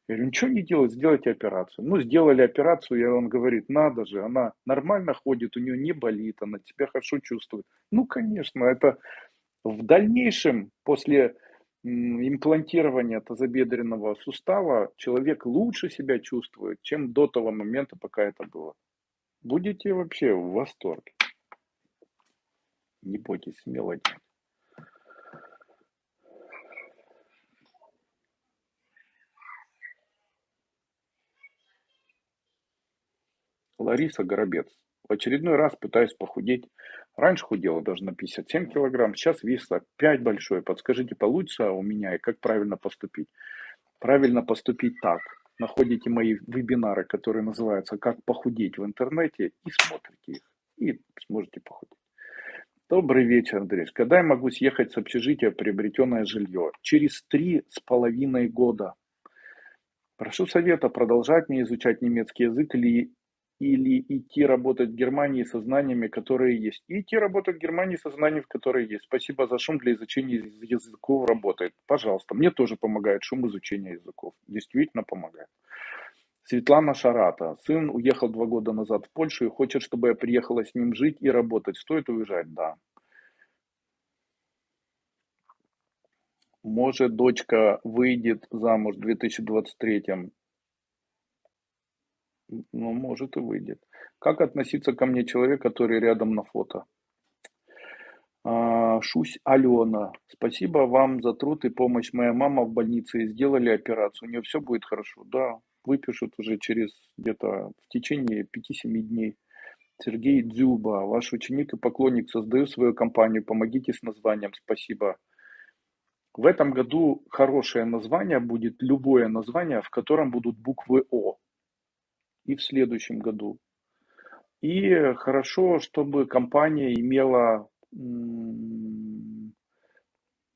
S1: Я говорю, ничего не делать, сделайте операцию. Ну, сделали операцию, и он говорит, надо же, она нормально ходит, у нее не болит, она себя хорошо чувствует. Ну, конечно, это в дальнейшем, после имплантирования тазобедренного сустава человек лучше себя чувствует, чем до того момента, пока это было. Будете вообще в восторге. Не бойтесь, смело. Лариса Горобец. В очередной раз пытаюсь похудеть. Раньше худела даже на 57 килограмм, сейчас вес опять большой. Подскажите, получится у меня и как правильно поступить? Правильно поступить так. Находите мои вебинары, которые называются «Как похудеть» в интернете и смотрите их. И сможете похудеть. Добрый вечер, Андрей. Когда я могу съехать с общежития приобретенное жилье? Через три с половиной года. Прошу совета, продолжать мне изучать немецкий язык или или идти работать в Германии со знаниями, которые есть. И идти работать в Германии со знаниями, которые есть. Спасибо за шум для изучения языков работает. Пожалуйста. Мне тоже помогает шум изучения языков. Действительно помогает. Светлана Шарата. Сын уехал два года назад в Польшу и хочет, чтобы я приехала с ним жить и работать. Стоит уезжать? Да. Может, дочка выйдет замуж в 2023 ну, может и выйдет. Как относиться ко мне человек, который рядом на фото? А, Шусь Алена. Спасибо вам за труд и помощь. Моя мама в больнице сделали операцию. У нее все будет хорошо. Да, выпишут уже через где-то в течение 5-7 дней. Сергей Дзюба, ваш ученик и поклонник, создаю свою компанию, помогите с названием, спасибо. В этом году хорошее название будет любое название, в котором будут буквы О и в следующем году. И хорошо, чтобы компания имела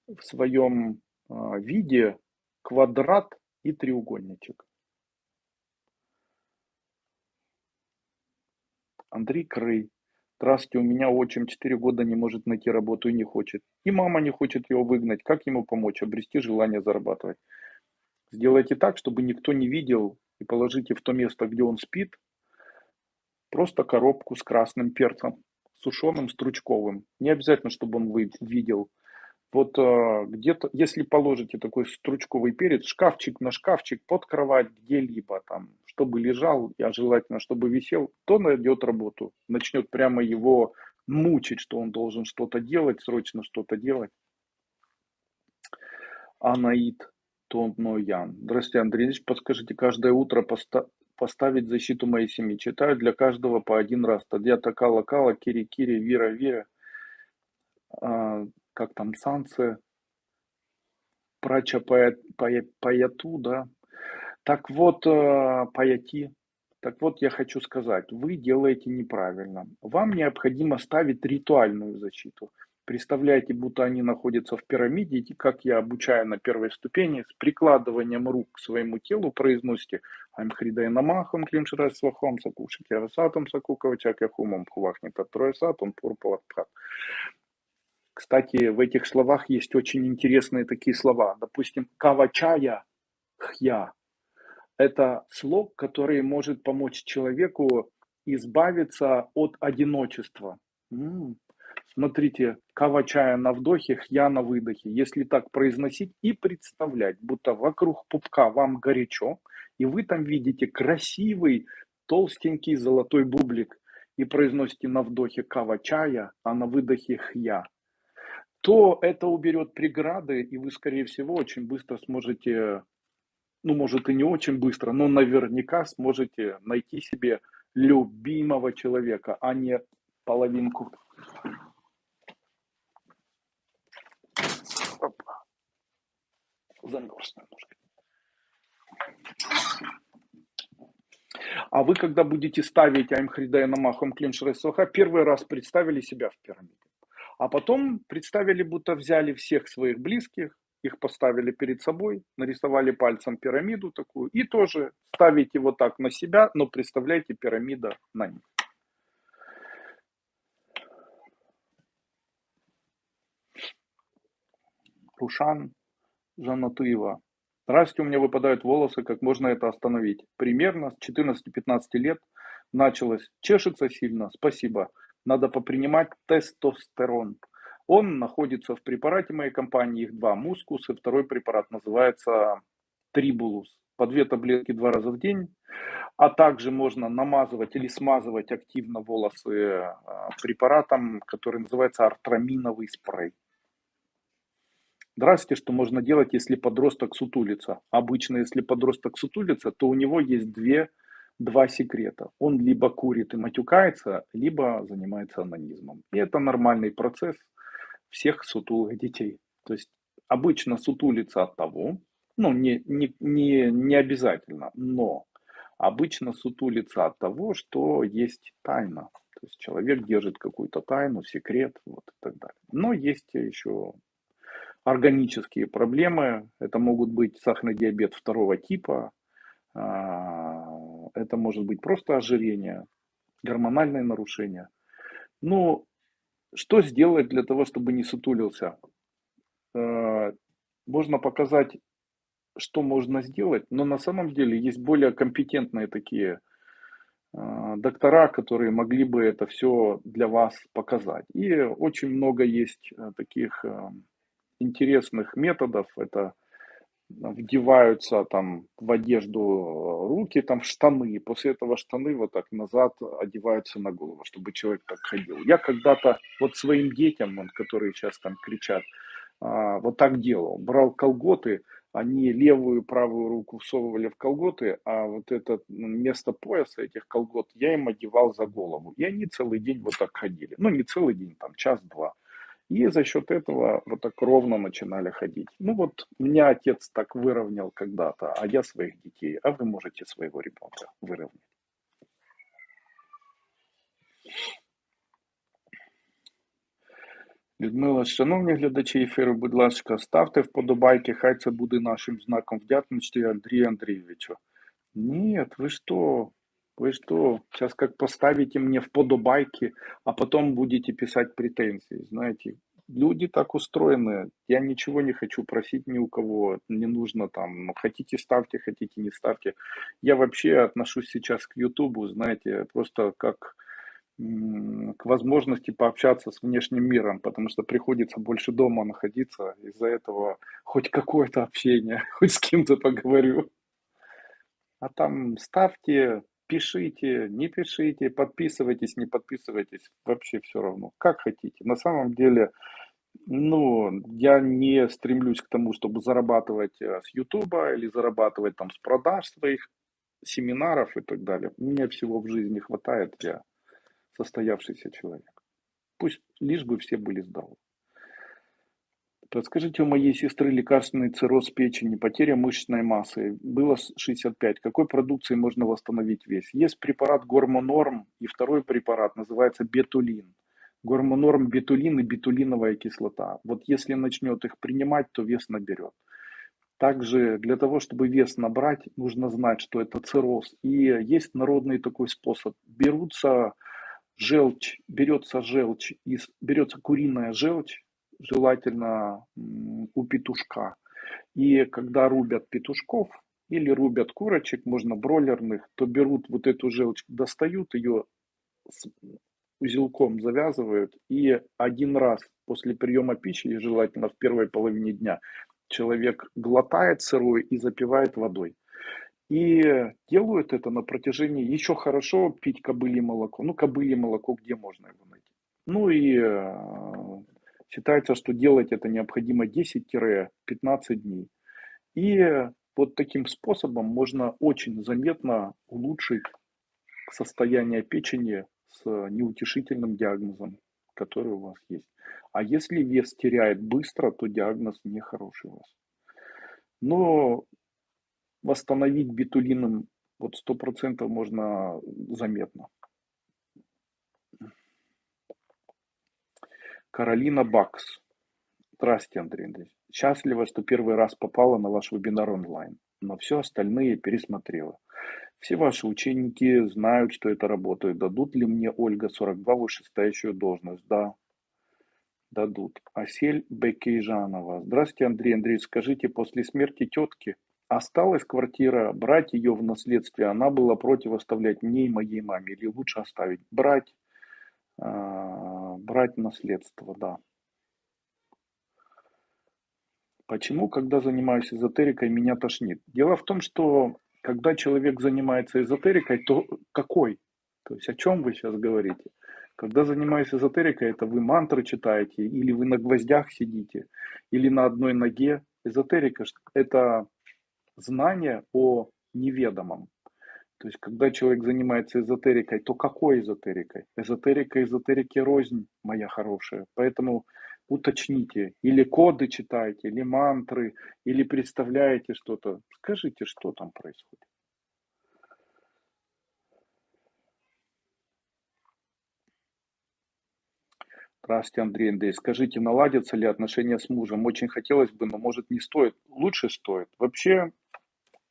S1: в своем а, виде квадрат и треугольничек. Андрей Крый. Здравствуйте, у меня отчим 4 года не может найти работу и не хочет. И мама не хочет его выгнать. Как ему помочь? Обрести желание зарабатывать. Сделайте так, чтобы никто не видел и положите в то место, где он спит, просто коробку с красным перцем, сушеным, стручковым. Не обязательно, чтобы он видел. Вот э, где-то, если положите такой стручковый перец, шкафчик на шкафчик, под кровать, где-либо там, чтобы лежал, а желательно, чтобы висел, то найдет работу. Начнет прямо его мучить, что он должен что-то делать, срочно что-то делать. Анаид. Тонноян. Здравствуйте, Андрей Ильич. Подскажите, каждое утро поста поставить защиту моей семьи. Читаю для каждого по один раз. Тадья Такала Кала, Кири Кири, Вира Вира. А, как там, Санце. Прача Паяту, да. Так вот, а, Паяти. Так вот, я хочу сказать, вы делаете неправильно. Вам необходимо ставить ритуальную защиту. Представляете, будто они находятся в пирамиде, и как я обучаю на первой ступени, с прикладыванием рук к своему телу произносите Аймхридай намахам климширай свахом сакушики арасатом сакуковачак яхумом хувахни патроесатом пурпаватпхат. Кстати, в этих словах есть очень интересные такие слова. Допустим, кавачая хья. Это слог, который может помочь человеку избавиться от одиночества. Смотрите, кава чая на вдохе, хья на выдохе. Если так произносить и представлять, будто вокруг пупка вам горячо, и вы там видите красивый толстенький золотой бублик, и произносите на вдохе кава чая, а на выдохе хья, то это уберет преграды, и вы, скорее всего, очень быстро сможете, ну, может и не очень быстро, но наверняка сможете найти себе любимого человека, а не половинку замерз немножко. А вы, когда будете ставить Аймхридая Намахом Клиншресоха, первый раз представили себя в пирамиде. А потом представили, будто взяли всех своих близких, их поставили перед собой, нарисовали пальцем пирамиду такую, и тоже ставите вот так на себя, но представляете пирамида на них. Рушан Жанатуева. Здравствуйте, у меня выпадают волосы, как можно это остановить? Примерно с 14-15 лет началось. Чешется сильно, спасибо. Надо попринимать тестостерон. Он находится в препарате моей компании, их два, мускус, и второй препарат называется трибулус. По две таблетки два раза в день. А также можно намазывать или смазывать активно волосы а, препаратом, который называется артраминовый спрей. Здравствуйте, что можно делать, если подросток сутулится? Обычно, если подросток сутулится, то у него есть две, два секрета. Он либо курит и матюкается, либо занимается анонизмом. И это нормальный процесс всех сутулых детей. То есть обычно сутулится от того, ну не, не, не, не обязательно, но обычно сутулится от того, что есть тайна. То есть человек держит какую-то тайну, секрет вот и так далее. Но есть еще органические проблемы. Это могут быть сахарный диабет второго типа, а, это может быть просто ожирение, гормональные нарушения. Ну, что сделать для того, чтобы не сутулился? Э, можно показать, что можно сделать, но на самом деле есть более компетентные такие э, доктора, которые могли бы это все для вас показать. И очень много есть э, таких интересных методов. Это вдеваются там в одежду руки, там в штаны, и после этого штаны вот так назад одеваются на голову, чтобы человек так ходил. Я когда-то вот своим детям, которые сейчас там кричат, а, вот так делал. Брал колготы, они левую и правую руку всовывали в колготы, а вот это место пояса этих колгот я им одевал за голову. И они целый день вот так ходили. Ну, не целый день, там час-два. И за счет этого вот так ровно начинали ходить. Ну вот меня отец так выровнял когда-то, а я своих детей, а вы можете своего ребенка выровнять. Людмила, шановні глядачі ефіру, будь ласка, ставте вподобайки, хай це буде нашим знаком вдячності Андрію Андрійовичу. Нет, вы что? вы что? Сейчас как поставите мне вподобайки, а потом будете писать претензии. Знаете, люди так устроены. Я ничего не хочу просить ни у кого. Не нужно там, ну, хотите ставьте, хотите не ставьте. Я вообще отношусь сейчас к Ютубу, знаете, просто как к возможности пообщаться с внешним миром, потому что приходится больше дома находиться, из-за этого хоть какое-то общение, хоть с кем-то поговорю. А там ставьте, пишите, не пишите, подписывайтесь, не подписывайтесь, вообще все равно, как хотите. На самом деле, ну, я не стремлюсь к тому, чтобы зарабатывать э, с Ютуба или зарабатывать там с продаж своих семинаров и так далее. Мне всего в жизни хватает, я состоявшийся человек. Пусть лишь бы все были здоровы. Подскажите, у моей сестры лекарственный цирроз печени, потеря мышечной массы, было 65. Какой продукцией можно восстановить вес? Есть препарат Гормонорм и второй препарат называется Бетулин. Гормонорм, бетулин и бетулиновая кислота. Вот если начнет их принимать, то вес наберет. Также для того, чтобы вес набрать, нужно знать, что это цирроз. И есть народный такой способ. Берутся желчь, берется желчь, из, берется куриная желчь, желательно у петушка. И когда рубят петушков или рубят курочек, можно бройлерных, то берут вот эту желчь, достают ее узелком завязывают и один раз после приема пищи, желательно в первой половине дня, человек глотает сырой и запивает водой. И делают это на протяжении, еще хорошо пить кобылье молоко. Ну, кобылье молоко, где можно его найти? Ну и э, считается, что делать это необходимо 10-15 дней. И вот таким способом можно очень заметно улучшить состояние печени с неутешительным диагнозом, который у вас есть. А если вес теряет быстро, то диагноз нехороший у вас. Но восстановить битулином вот сто процентов можно заметно. Каролина Бакс. Здравствуйте, Андрей Андреевич. Счастлива, что первый раз попала на ваш вебинар онлайн, но все остальные пересмотрела. Все ваши ученики знают, что это работает. Дадут ли мне, Ольга, 42 вышестоящую должность? Да, дадут. Асель Бекейжанова. Здравствуйте, Андрей Андреевич. Скажите, после смерти тетки осталась квартира, брать ее в наследствие, она была против оставлять мне и моей маме, или лучше оставить? Брать, брать наследство, да. Почему, когда занимаюсь эзотерикой, меня тошнит? Дело в том, что когда человек занимается эзотерикой, то какой? То есть о чем вы сейчас говорите? Когда занимаюсь эзотерикой, это вы мантры читаете, или вы на гвоздях сидите, или на одной ноге. Эзотерика – это знание о неведомом. То есть, когда человек занимается эзотерикой, то какой эзотерикой? Эзотерика эзотерики рознь, моя хорошая. Поэтому уточните, или коды читаете, или мантры, или представляете что-то. Скажите, что там происходит. Здравствуйте, Андрей Андрей. Скажите, наладятся ли отношения с мужем? Очень хотелось бы, но может не стоит. Лучше стоит. Вообще,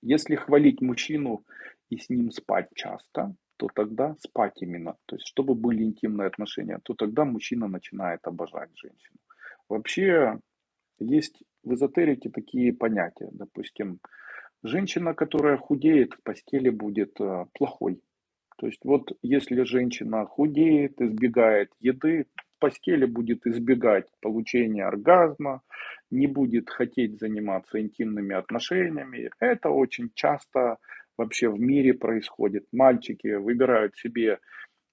S1: если хвалить мужчину и с ним спать часто, то тогда спать именно, то есть чтобы были интимные отношения, то тогда мужчина начинает обожать женщину. Вообще есть в эзотерике такие понятия, допустим, женщина, которая худеет в постели будет э, плохой. То есть вот если женщина худеет, избегает еды, в постели будет избегать получения оргазма, не будет хотеть заниматься интимными отношениями. Это очень часто вообще в мире происходит. Мальчики выбирают себе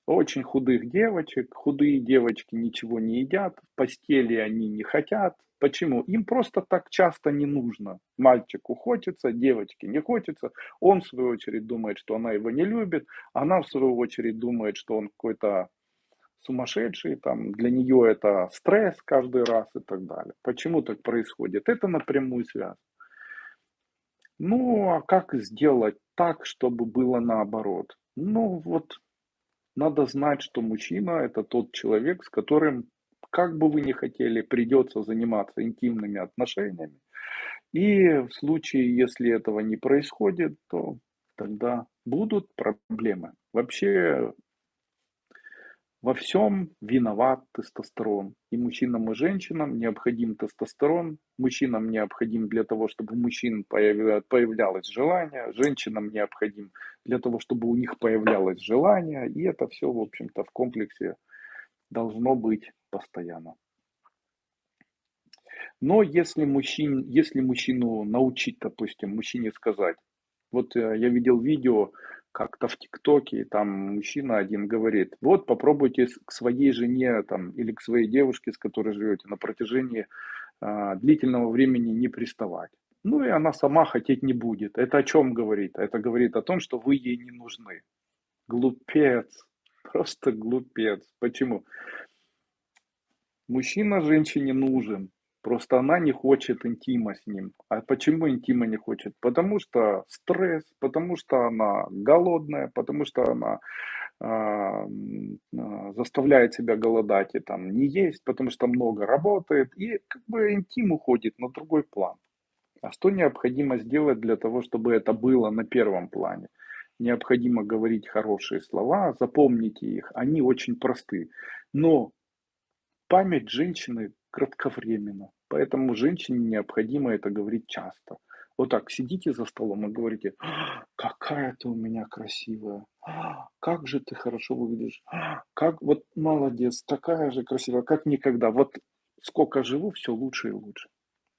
S1: очень худых девочек, худые девочки ничего не едят, в постели они не хотят. Почему? Им просто так часто не нужно. Мальчику хочется, девочке не хочется. Он, в свою очередь, думает, что она его не любит. Она, в свою очередь, думает, что он какой-то сумасшедший, там, для нее это стресс каждый раз и так далее. Почему так происходит? Это напрямую связано. Ну, а как сделать так, чтобы было наоборот? Ну, вот надо знать, что мужчина это тот человек, с которым, как бы вы ни хотели, придется заниматься интимными отношениями. И в случае, если этого не происходит, то тогда будут проблемы. Вообще во всем виноват тестостерон. И мужчинам, и женщинам необходим тестостерон. Мужчинам необходим для того, чтобы у мужчин появлялось желание. Женщинам необходим для того, чтобы у них появлялось желание. И это все, в общем-то, в комплексе должно быть постоянно. Но если, мужчин, если мужчину научить, допустим, мужчине сказать, вот э, я видел видео, как-то в ТикТоке, там мужчина один говорит, вот попробуйте к своей жене там, или к своей девушке, с которой живете, на протяжении э, длительного времени не приставать. Ну и она сама хотеть не будет. Это о чем говорит? Это говорит о том, что вы ей не нужны. Глупец. Просто глупец. Почему? Мужчина женщине нужен. Просто она не хочет интима с ним. А почему интима не хочет? Потому что стресс, потому что она голодная, потому что она э, заставляет себя голодать и там не есть, потому что много работает. И как бы интим уходит на другой план. А что необходимо сделать для того, чтобы это было на первом плане? Необходимо говорить хорошие слова, запомните их, они очень просты. Но память женщины кратковременно. Поэтому женщине необходимо это говорить часто. Вот так, сидите за столом и говорите, «А, какая ты у меня красивая, «А, как же ты хорошо выглядишь, «А, как вот молодец, такая же красивая, как никогда. Вот сколько живу, все лучше и лучше.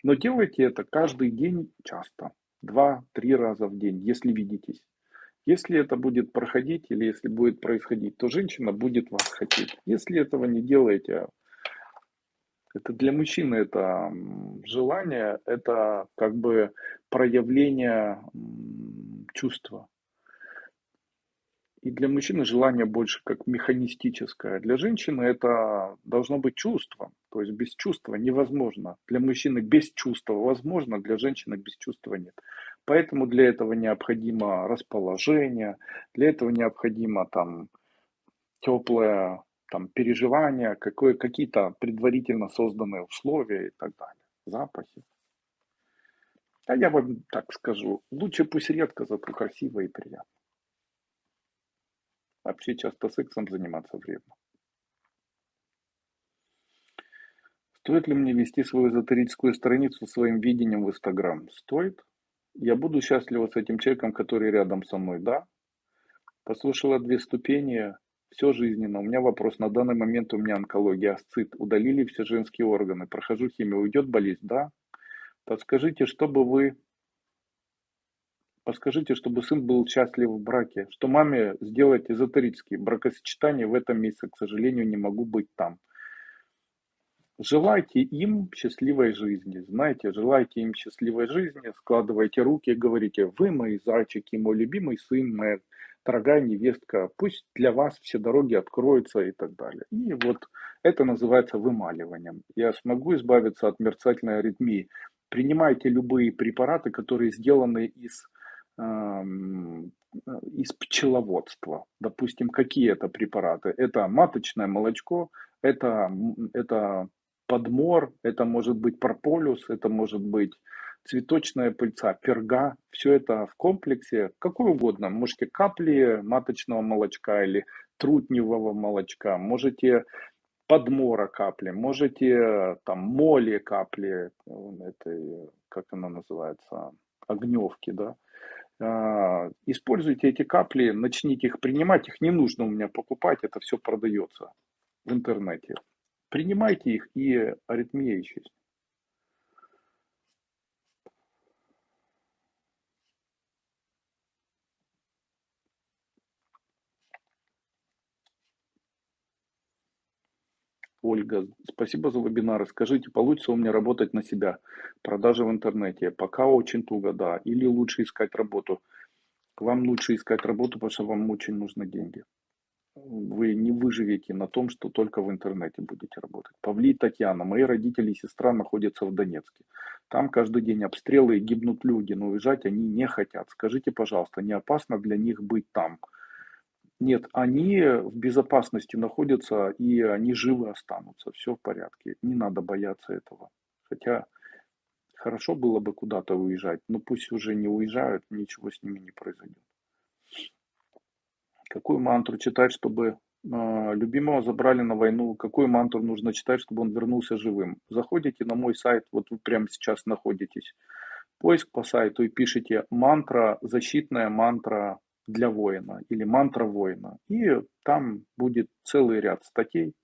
S1: Но делайте это каждый день часто, два-три раза в день, если видитесь. Если это будет проходить или если будет происходить, то женщина будет вас хотеть. Если этого не делаете, это для мужчины это желание, это как бы проявление чувства. И для мужчины желание больше как механистическое. Для женщины это должно быть чувство. То есть без чувства невозможно. Для мужчины без чувства возможно, для женщины без чувства нет. Поэтому для этого необходимо расположение, для этого необходимо там теплое там, переживания, какое, какие-то предварительно созданные условия и так далее, запахи. А я вам так скажу, лучше пусть редко, зато красиво и приятно. Вообще часто сексом заниматься вредно. Стоит ли мне вести свою эзотерическую страницу своим видением в Инстаграм? Стоит. Я буду счастлива с этим человеком, который рядом со мной, да. Послушала две ступени, все жизненно. У меня вопрос. На данный момент у меня онкология, асцит. Удалили все женские органы. Прохожу химию. Уйдет болезнь? Да. Подскажите, чтобы вы... Подскажите, чтобы сын был счастлив в браке. Что маме сделать эзотерические бракосочетания в этом месяце, к сожалению, не могу быть там. Желайте им счастливой жизни. Знаете, желайте им счастливой жизни, складывайте руки, говорите, вы мои зайчики, мой любимый сын, моя дорогая невестка, пусть для вас все дороги откроются и так далее. И вот это называется вымаливанием. Я смогу избавиться от мерцательной аритмии. Принимайте любые препараты, которые сделаны из, эм, из пчеловодства. Допустим, какие это препараты? Это маточное молочко, это, это подмор, это может быть прополюс, это может быть цветочная пыльца, перга, все это в комплексе, какой угодно. Можете капли маточного молочка или трутневого молочка, можете подмора капли, можете там моли капли, это, как она называется, огневки, да. А, используйте эти капли, начните их принимать, их не нужно у меня покупать, это все продается в интернете. Принимайте их, и аритмия исчезнет. Ольга, спасибо за вебинары. Скажите, получится у меня работать на себя? Продажи в интернете. Пока очень туго, да. Или лучше искать работу? Вам лучше искать работу, потому что вам очень нужны деньги. Вы не выживете на том, что только в интернете будете работать. Павли Татьяна, мои родители и сестра находятся в Донецке. Там каждый день обстрелы и гибнут люди, но уезжать они не хотят. Скажите, пожалуйста, не опасно для них быть там? Нет, они в безопасности находятся, и они живы останутся. Все в порядке. Не надо бояться этого. Хотя хорошо было бы куда-то уезжать, но пусть уже не уезжают, ничего с ними не произойдет. Какую мантру читать, чтобы э, любимого забрали на войну? Какую мантру нужно читать, чтобы он вернулся живым? Заходите на мой сайт, вот вы прямо сейчас находитесь. Поиск по сайту и пишите мантра, защитная мантра для воина или мантра воина. И там будет целый ряд статей.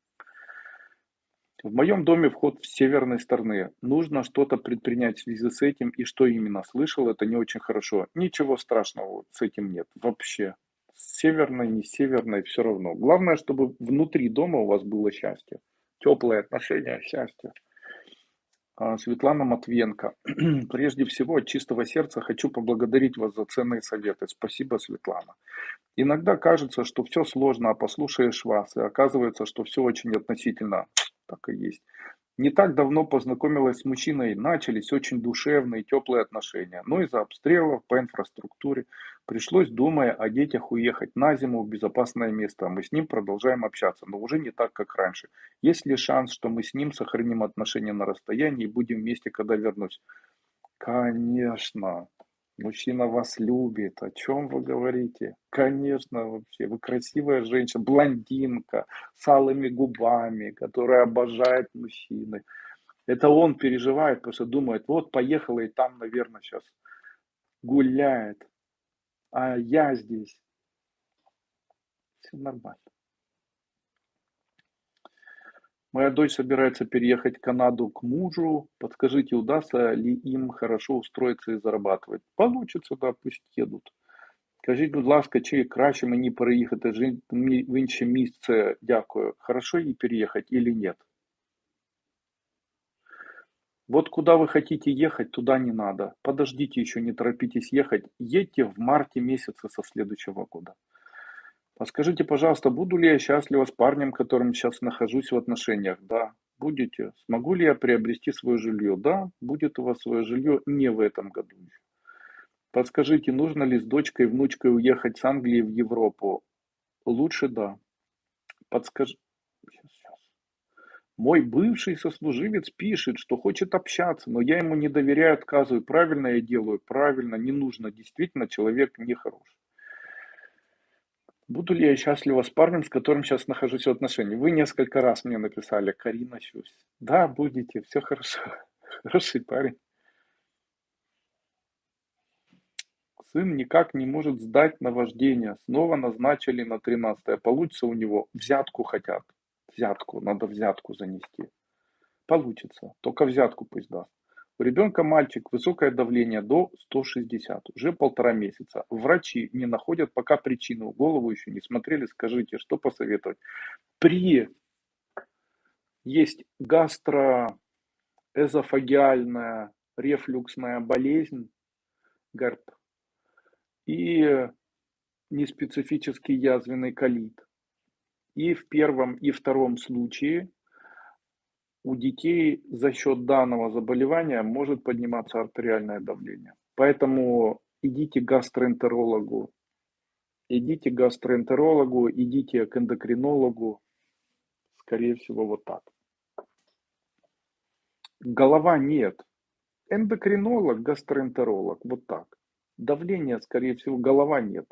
S1: В моем доме вход с северной стороны. Нужно что-то предпринять в связи с этим. И что именно слышал, это не очень хорошо. Ничего страшного с этим нет вообще. С северной, не с северной, все равно. Главное, чтобы внутри дома у вас было счастье. Теплые отношения, счастье. А, Светлана Матвенко. Прежде всего, от чистого сердца хочу поблагодарить вас за ценные советы. Спасибо, Светлана. Иногда кажется, что все сложно, а послушаешь вас, и оказывается, что все очень относительно. Так и есть. Не так давно познакомилась с мужчиной, начались очень душевные, теплые отношения. Но из-за обстрелов по инфраструктуре пришлось, думая о детях, уехать на зиму в безопасное место. Мы с ним продолжаем общаться, но уже не так, как раньше. Есть ли шанс, что мы с ним сохраним отношения на расстоянии и будем вместе, когда вернусь? Конечно. Мужчина вас любит. О чем вы говорите? Конечно, вообще. Вы красивая женщина, блондинка, с алыми губами, которая обожает мужчины. Это он переживает, потому что думает, вот поехала и там, наверное, сейчас гуляет. А я здесь. Все нормально. Моя дочь собирается переехать в Канаду к мужу. Подскажите, удастся ли им хорошо устроиться и зарабатывать? Получится, да, пусть едут. Скажіть, будь ласка, чи краще мені переїхати в інше місце, дякую, хорошо ей переехать или нет? Вот куда вы хотите ехать, туда не надо. Подождите еще, не торопитесь ехать. Едьте в марте месяце со следующего года. А скажите, пожалуйста, буду ли я счастлива с парнем, которым сейчас нахожусь в отношениях? Да, будете. Смогу ли я приобрести свое жилье? Да, будет у вас свое жилье не в этом году. Подскажите, нужно ли с дочкой и внучкой уехать с Англии в Европу? Лучше да. Подскажи. Сейчас, сейчас. Мой бывший сослуживец пишет, что хочет общаться, но я ему не доверяю, отказываю. Правильно я делаю? Правильно, не нужно. Действительно, человек нехороший. Буду ли я счастлива с парнем, с которым сейчас нахожусь в отношениях? Вы несколько раз мне написали, Карина Щусь. Да, будете, все хорошо. Хороший парень. Сын никак не может сдать на вождение. Снова назначили на 13 Получится у него. Взятку хотят. Взятку. Надо взятку занести. Получится. Только взятку пусть даст. У ребенка мальчик, высокое давление до 160, уже полтора месяца. Врачи не находят пока причину, голову еще не смотрели, скажите, что посоветовать. При есть гастроэзофагиальная рефлюксная болезнь, ГЭРП, и неспецифический язвенный колит. И в первом и втором случае у детей за счет данного заболевания может подниматься артериальное давление. Поэтому идите к гастроэнтерологу, идите к гастроэнтерологу, идите к эндокринологу, скорее всего, вот так. Голова нет. Эндокринолог, гастроэнтеролог, вот так. Давление, скорее всего, голова нет.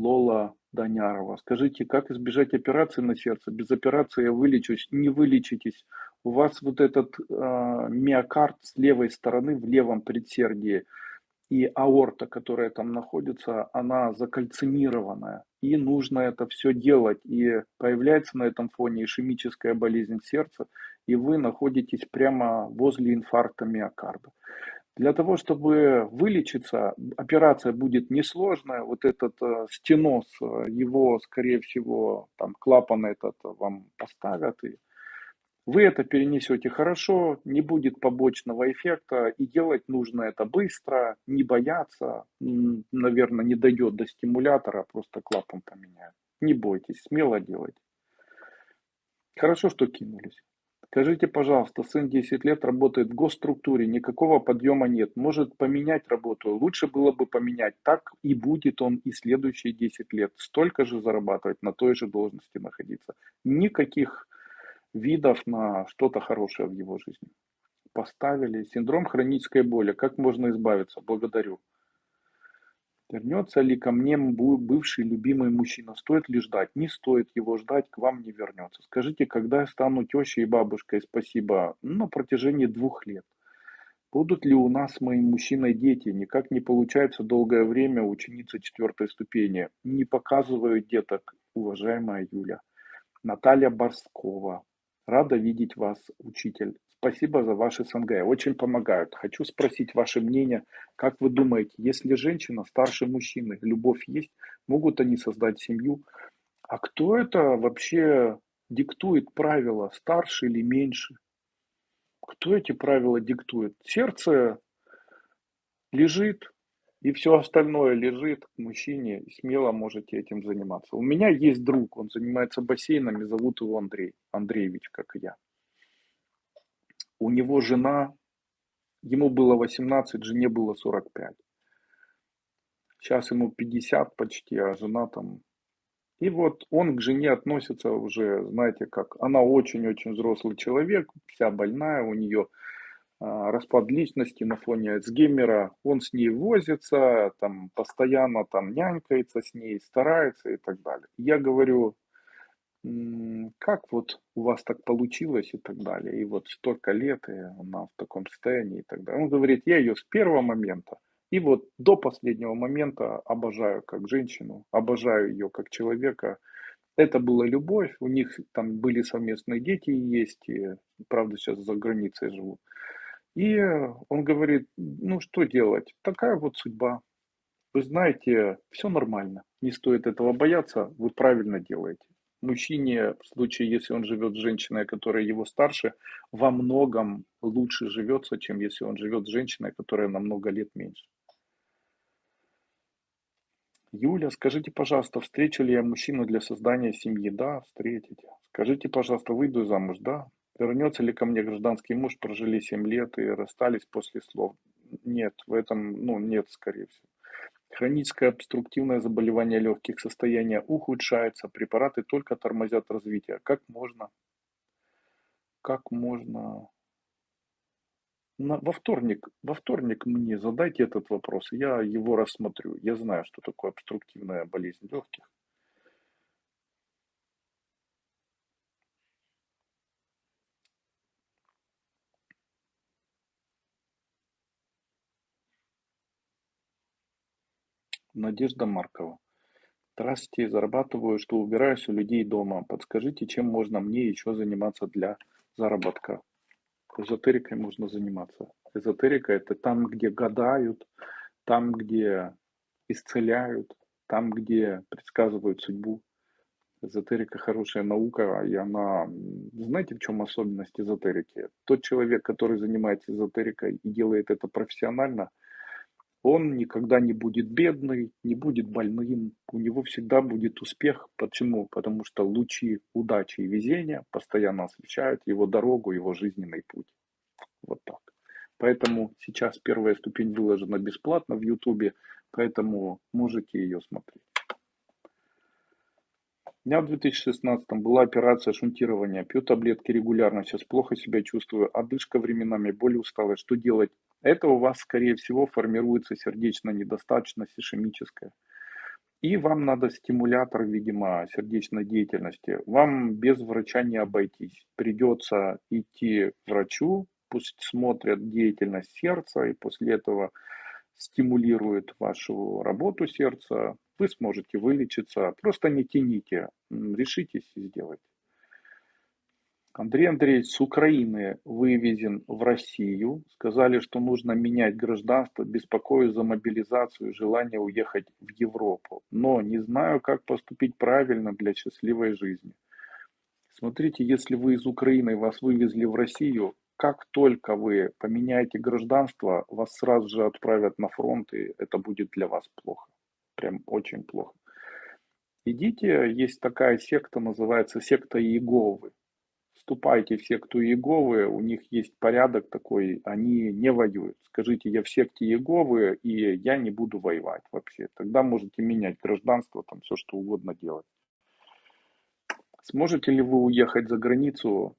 S1: Лола Данярова. Скажите, как избежать операции на сердце? Без операции я вылечусь. Не вылечитесь. У вас вот этот э, миокард с левой стороны в левом предсердии и аорта, которая там находится, она закальцинированная. И нужно это все делать. И появляется на этом фоне ишемическая болезнь сердца, и вы находитесь прямо возле инфаркта миокарда. Для того, чтобы вылечиться, операция будет несложная. Вот этот э, стеноз, э, его, скорее всего, там клапан этот вам поставят. И вы это перенесете хорошо, не будет побочного эффекта. И делать нужно это быстро, не бояться. Наверное, не дойдет до стимулятора, просто клапан поменяют. Не бойтесь, смело делайте. Хорошо, что кинулись. Скажите, пожалуйста, сын 10 лет работает в госструктуре, никакого подъема нет. Может поменять работу? Лучше было бы поменять. Так и будет он и следующие 10 лет. Столько же зарабатывать, на той же должности находиться. Никаких видов на что-то хорошее в его жизни. Поставили. Синдром хронической боли. Как можно избавиться? Благодарю. Вернется ли ко мне бывший любимый мужчина? Стоит ли ждать? Не стоит его ждать, к вам не вернется. Скажите, когда я стану тещей и бабушкой? Спасибо. На протяжении двух лет. Будут ли у нас с моим мужчиной дети? Никак не получается долгое время ученица четвертой ступени. Не показываю деток, уважаемая Юля. Наталья Борскова. Рада видеть вас, учитель. Спасибо за ваши СНГ, очень помогают. Хочу спросить ваше мнение, как вы думаете, если женщина старше мужчины, любовь есть, могут они создать семью? А кто это вообще диктует правила, старше или меньше? Кто эти правила диктует? Сердце лежит, и все остальное лежит к мужчине, и смело можете этим заниматься. У меня есть друг, он занимается бассейнами, зовут его Андрей, Андреевич, как и я у него жена, ему было 18, жене было 45. Сейчас ему 50 почти, а жена там... И вот он к жене относится уже, знаете как, она очень-очень взрослый человек, вся больная, у нее а, распад личности на фоне Альцгеймера, он с ней возится, там постоянно там нянькается с ней, старается и так далее. Я говорю, как вот у вас так получилось и так далее, и вот столько лет, и она в таком состоянии и так далее. Он говорит, я ее с первого момента и вот до последнего момента обожаю как женщину, обожаю ее как человека. Это была любовь, у них там были совместные дети есть, и, правда сейчас за границей живут. И он говорит, ну что делать, такая вот судьба. Вы знаете, все нормально, не стоит этого бояться, вы правильно делаете мужчине, в случае, если он живет с женщиной, которая его старше, во многом лучше живется, чем если он живет с женщиной, которая намного лет меньше. Юля, скажите, пожалуйста, встречу ли я мужчину для создания семьи? Да, встретите. Скажите, пожалуйста, выйду замуж? Да. Вернется ли ко мне гражданский муж? Прожили 7 лет и расстались после слов? Нет, в этом, ну, нет, скорее всего. Хроническое обструктивное заболевание легких, состояние ухудшается, препараты только тормозят развитие. Как можно? Как можно? На, во вторник, во вторник мне задайте этот вопрос, я его рассмотрю. Я знаю, что такое обструктивная болезнь легких. Надежда Маркова. Здравствуйте, зарабатываю, что убираюсь у людей дома. Подскажите, чем можно мне еще заниматься для заработка? Эзотерикой можно заниматься. Эзотерика это там, где гадают, там, где исцеляют, там, где предсказывают судьбу. Эзотерика хорошая наука, и она... Знаете, в чем особенность эзотерики? Тот человек, который занимается эзотерикой и делает это профессионально – он никогда не будет бедный, не будет больным, у него всегда будет успех. Почему? Потому что лучи удачи и везения постоянно освещают его дорогу, его жизненный путь. Вот так. Поэтому сейчас первая ступень выложена бесплатно в Ютубе, поэтому можете ее смотреть. У меня в 2016 была операция шунтирования, пью таблетки регулярно, сейчас плохо себя чувствую, одышка временами, боль усталость. Что делать? Это у вас, скорее всего, формируется сердечная недостаточность ишемическая. И вам надо стимулятор, видимо, сердечной деятельности. Вам без врача не обойтись. Придется идти к врачу, пусть смотрят деятельность сердца, и после этого стимулирует вашу работу сердца, вы сможете вылечиться. Просто не тяните, решитесь и сделайте. Андрей Андреевич с Украины вывезен в Россию. Сказали, что нужно менять гражданство, беспокоюсь за мобилизацию, желание уехать в Европу. Но не знаю, как поступить правильно для счастливой жизни. Смотрите, если вы из Украины, вас вывезли в Россию, как только вы поменяете гражданство, вас сразу же отправят на фронт, и это будет для вас плохо. Прям очень плохо. Идите, есть такая секта, называется секта Иеговы. Вступайте в секту Иеговы, у них есть порядок такой, они не воюют. Скажите, я в секте Иеговы, и я не буду воевать вообще. Тогда можете менять гражданство, там все что угодно делать. Сможете ли вы уехать за границу?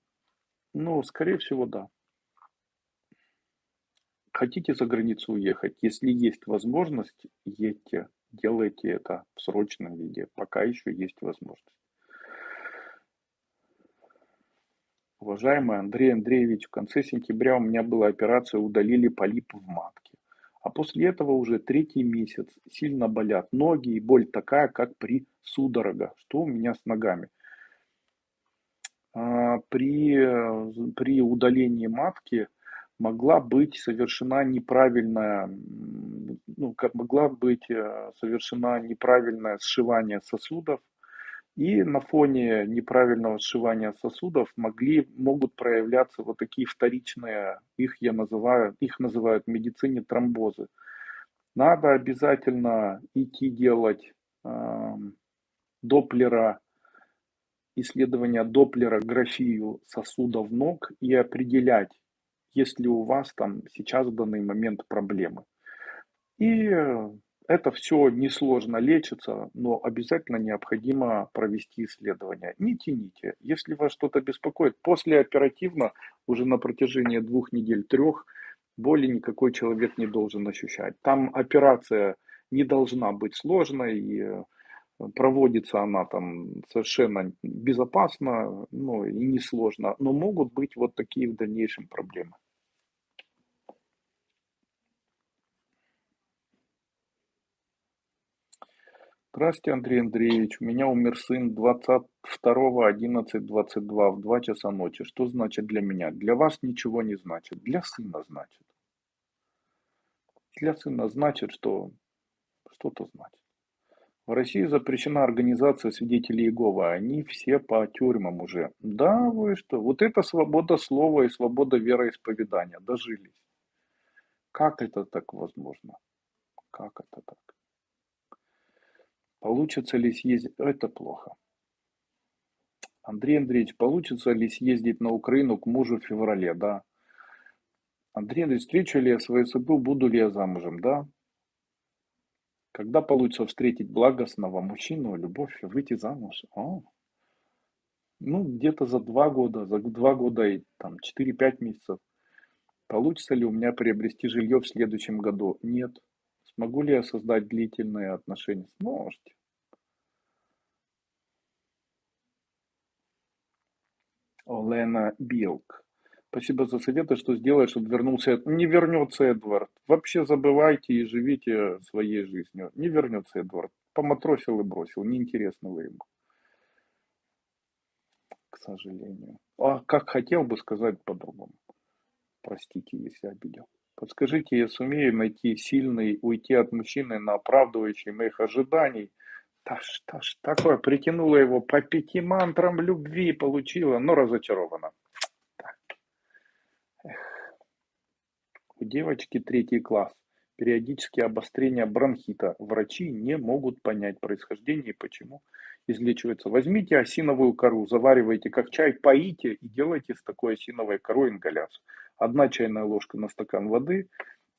S1: Ну, скорее всего, да. Хотите за границу уехать? Если есть возможность, едьте, делайте это в срочном виде, пока еще есть возможность. Уважаемый Андрей Андреевич, в конце сентября у меня была операция, удалили полип в матке. А после этого уже третий месяц сильно болят ноги и боль такая, как при судорогах. Что у меня с ногами? А, при, при удалении матки могла быть совершена неправильная, ну, как могла быть э, совершена неправильное сшивание сосудов, и на фоне неправильного сшивания сосудов могли, могут проявляться вот такие вторичные, их я называю, их называют в медицине тромбозы. Надо обязательно идти делать э, доплера исследования Доплера графию сосудов ног и определять, есть ли у вас там сейчас в данный момент проблемы. И это все несложно лечится, но обязательно необходимо провести исследование. Не тяните. Если вас что-то беспокоит, после оперативно, уже на протяжении двух недель, трех, боли никакой человек не должен ощущать. Там операция не должна быть сложной, и проводится она там совершенно безопасно, ну и несложно, но могут быть вот такие в дальнейшем проблемы. Здравствуйте, Андрей Андреевич. У меня умер сын 22.11.22 в 2 часа ночи. Что значит для меня? Для вас ничего не значит. Для сына значит. Для сына значит, что что-то значит. В России запрещена организация свидетелей Иеговы. Они все по тюрьмам уже. Да, вы что? Вот это свобода слова и свобода вероисповедания. Дожились. Как это так возможно? Как это так? Получится ли съездить? Это плохо. Андрей Андреевич, получится ли съездить на Украину к мужу в феврале? Да. Андрей Андреевич, встречу ли я свою судьбу, буду ли я замужем? Да. Когда получится встретить благостного мужчину, любовь, выйти замуж? О, ну, где-то за два года, за два года и там 4-5 месяцев. Получится ли у меня приобрести жилье в следующем году? Нет. Смогу ли я создать длительные отношения? Сможете. Олена Билк. Спасибо за советы, что сделать, чтобы вернулся. Не вернется Эдвард. Вообще забывайте и живите своей жизнью. Не вернется Эдвард. Поматросил и бросил. Неинтересно вы ему. К сожалению. А как хотел бы сказать по-другому. Простите, если обидел. Подскажите, я сумею найти сильный, уйти от мужчины на оправдывающий моих ожиданий. Таш, таш, такое притянуло его по пяти мантрам любви, получила, но разочарована. У девочки третий класс. Периодические обострения бронхита. Врачи не могут понять происхождение и почему излечивается. Возьмите осиновую кору, заваривайте как чай, поите и делайте с такой осиновой корой ингаляцию. Одна чайная ложка на стакан воды.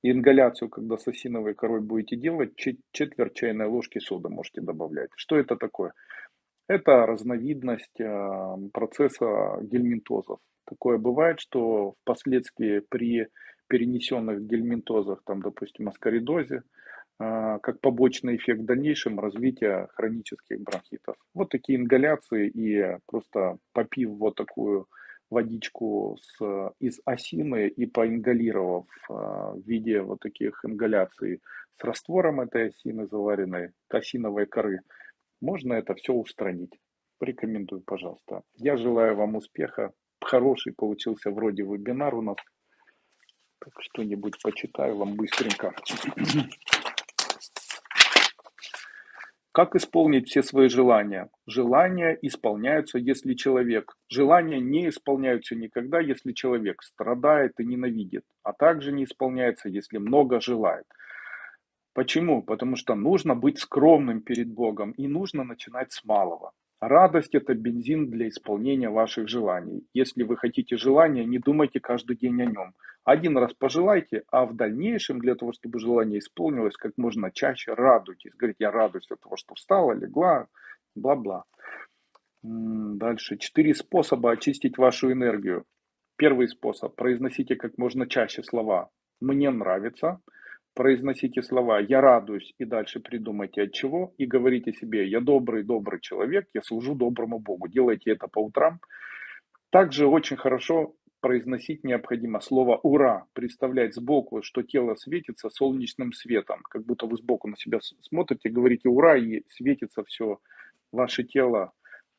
S1: И ингаляцию, когда с осиновой корой будете делать, четверть чайной ложки соды можете добавлять. Что это такое? Это разновидность а, процесса гельминтозов. Такое бывает, что впоследствии при перенесенных гельминтозах, там, допустим, аскаридозе, а, как побочный эффект в дальнейшем развития хронических бронхитов. Вот такие ингаляции и просто попив вот такую водичку с, из осины и поингалировав а, в виде вот таких ингаляций с раствором этой осины, заваренной осиновой коры, можно это все устранить. Рекомендую, пожалуйста. Я желаю вам успеха. Хороший получился вроде вебинар у нас. Так что-нибудь почитаю вам быстренько. Как исполнить все свои желания? Желания исполняются, если человек... Желания не исполняются никогда, если человек страдает и ненавидит, а также не исполняется, если много желает. Почему? Потому что нужно быть скромным перед Богом и нужно начинать с малого. Радость – это бензин для исполнения ваших желаний. Если вы хотите желания, не думайте каждый день о нем. Один раз пожелайте, а в дальнейшем, для того, чтобы желание исполнилось, как можно чаще радуйтесь. Говорите, я радуюсь от того, что встала, легла, бла-бла. Дальше. Четыре способа очистить вашу энергию. Первый способ. Произносите как можно чаще слова «мне нравится», произносите слова «я радуюсь» и дальше придумайте от чего, и говорите себе «я добрый, добрый человек, я служу доброму Богу». Делайте это по утрам. Также очень хорошо произносить необходимо слово «ура», представлять сбоку, что тело светится солнечным светом, как будто вы сбоку на себя смотрите, говорите «ура» и светится все ваше тело.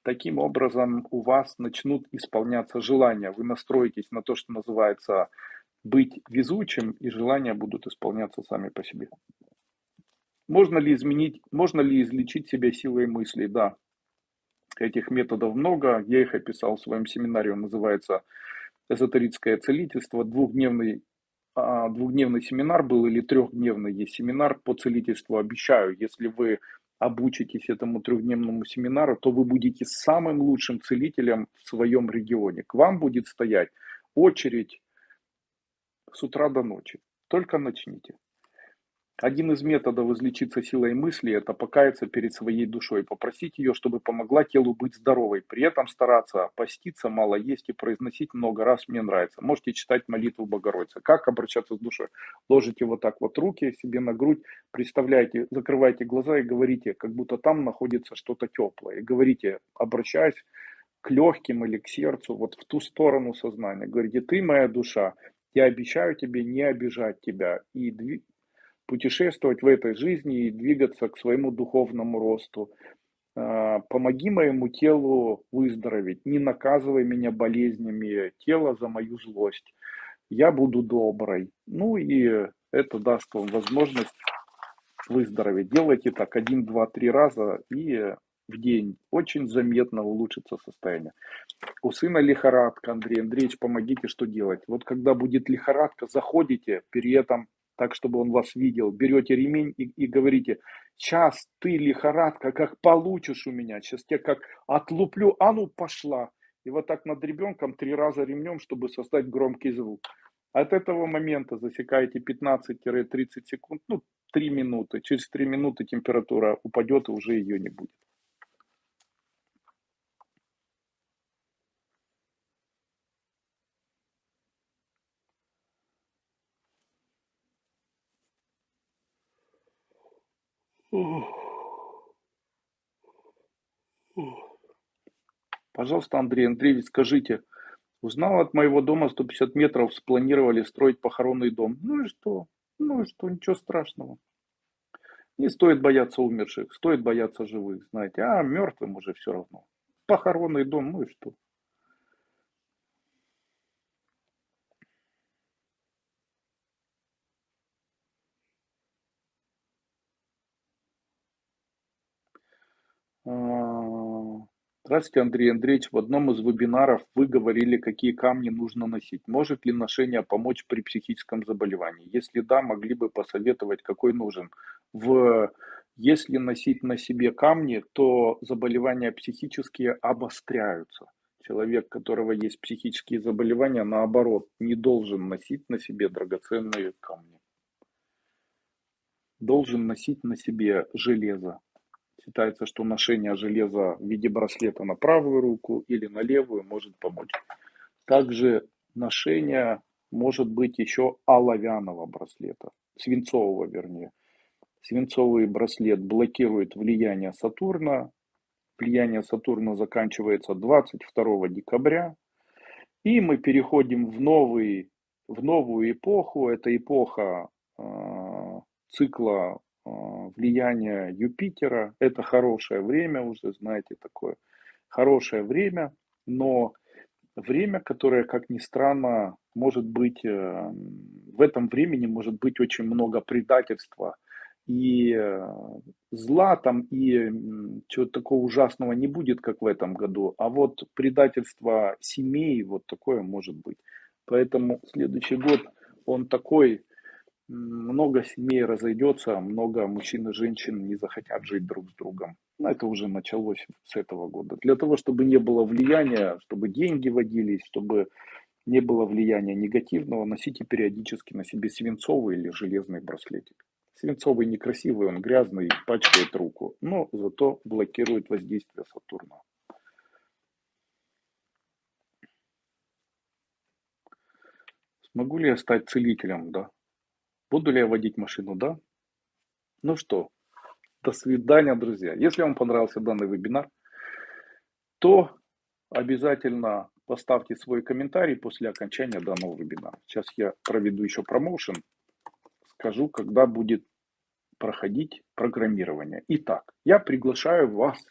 S1: Таким образом у вас начнут исполняться желания, вы настроитесь на то, что называется быть везучим, и желания будут исполняться сами по себе. Можно ли изменить, можно ли излечить себя силой мыслей? Да, этих методов много. Я их описал в своем семинаре. Он называется «Эзотерическое целительство». Двухдневный, а, двухдневный семинар был или трехдневный есть семинар по целительству. Обещаю, если вы обучитесь этому трехдневному семинару, то вы будете самым лучшим целителем в своем регионе. К вам будет стоять очередь с утра до ночи. Только начните. Один из методов излечиться силой мысли – это покаяться перед своей душой, попросить ее, чтобы помогла телу быть здоровой, при этом стараться поститься, мало есть и произносить много раз «мне нравится». Можете читать молитву Богородицы. Как обращаться с душой? Ложите вот так вот руки себе на грудь, представляете, закрывайте глаза и говорите, как будто там находится что-то теплое. И говорите, обращаясь к легким или к сердцу, вот в ту сторону сознания. Говорите, ты моя душа, я обещаю тебе не обижать тебя и путешествовать в этой жизни и двигаться к своему духовному росту. А, помоги моему телу выздороветь, не наказывай меня болезнями тела за мою злость. Я буду доброй. Ну и это даст вам возможность выздороветь. Делайте так один, два, три раза и в день очень заметно улучшится состояние. У сына лихорадка, Андрей Андреевич, помогите, что делать. Вот когда будет лихорадка, заходите, при этом так, чтобы он вас видел, берете ремень и, и говорите, сейчас ты лихорадка, как получишь у меня, сейчас тебя как отлуплю, а ну пошла. И вот так над ребенком три раза ремнем, чтобы создать громкий звук. От этого момента засекаете 15-30 секунд, ну 3 минуты. Через 3 минуты температура упадет и уже ее не будет. Пожалуйста, Андрей Андреевич, скажите, узнал от моего дома 150 метров, спланировали строить похоронный дом. Ну и что? Ну и что? Ничего страшного. Не стоит бояться умерших, стоит бояться живых, знаете. А мертвым уже все равно. Похоронный дом, ну и что? А, здравствуйте, Андрей Андреевич. В одном из вебинаров вы говорили, какие камни нужно носить. Может ли ношение помочь при психическом заболевании? Если да, могли бы посоветовать, какой нужен. В... Если носить на себе камни, то заболевания психические обостряются. Человек, у которого есть психические заболевания, наоборот, не должен носить на себе драгоценные камни. Должен носить на себе железо, Считается, что ношение железа в виде браслета на правую руку или на левую может помочь. Также ношение может быть еще оловянного браслета, свинцового вернее. Свинцовый браслет блокирует влияние Сатурна. Влияние Сатурна заканчивается 22 декабря. И мы переходим в, новый, в новую эпоху. Это эпоха э, цикла влияния Юпитера. Это хорошее время, уже знаете, такое хорошее время. Но время, которое, как ни странно, может быть, э, в этом времени может быть очень много предательства и э, зла там, и чего-то такого ужасного не будет, как в этом году, а вот предательство семей, вот такое может быть. Поэтому следующий год, он такой, много семей разойдется, много мужчин и женщин не захотят жить друг с другом. Но это уже началось с этого года. Для того, чтобы не было влияния, чтобы деньги водились, чтобы не было влияния негативного, носите периодически на себе свинцовый или железный браслетик. Свинцовый некрасивый, он грязный, пачкает руку, но зато блокирует воздействие Сатурна. Смогу ли я стать целителем? Да. Буду ли я водить машину? Да. Ну что, до свидания, друзья. Если вам понравился данный вебинар, то обязательно поставьте свой комментарий после окончания данного вебинара. Сейчас я проведу еще промоушен, скажу, когда будет проходить программирование. Итак, я приглашаю вас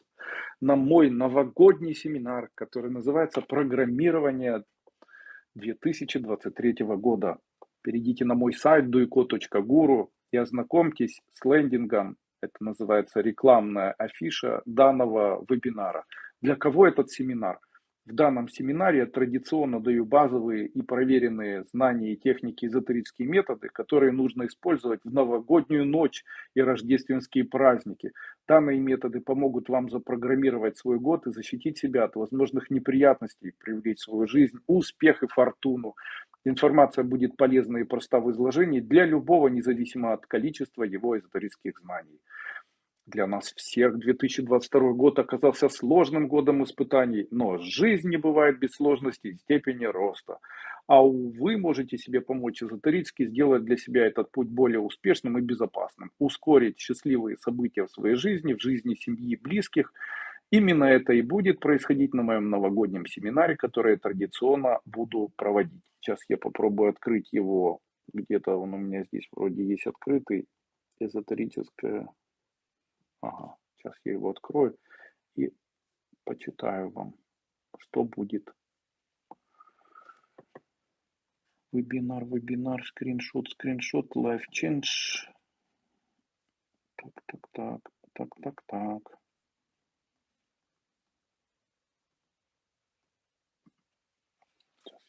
S1: на мой новогодний семинар, который называется «Программирование 2023 года». Перейдите на мой сайт duiko.guru и ознакомьтесь с лендингом. Это называется рекламная афиша данного вебинара. Для кого этот семинар? В данном семинаре я традиционно даю базовые и проверенные знания и техники, эзотерические методы, которые нужно использовать в новогоднюю ночь и рождественские праздники. Данные методы помогут вам запрограммировать свой год и защитить себя от возможных неприятностей, привлечь в свою жизнь успех и фортуну. Информация будет полезна и проста в изложении для любого, независимо от количества его эзотерических знаний. Для нас всех 2022 год оказался сложным годом испытаний, но жизнь не бывает без сложностей степени роста. А вы можете себе помочь эзотерически сделать для себя этот путь более успешным и безопасным, ускорить счастливые события в своей жизни, в жизни семьи и близких. Именно это и будет происходить на моем новогоднем семинаре, который я традиционно буду проводить. Сейчас я попробую открыть его, где-то он у меня здесь вроде есть открытый, эзотерическое Ага, сейчас я его открою и почитаю вам, что будет. Вебинар, вебинар, скриншот, скриншот, live change. Так, так, так, так, так, так.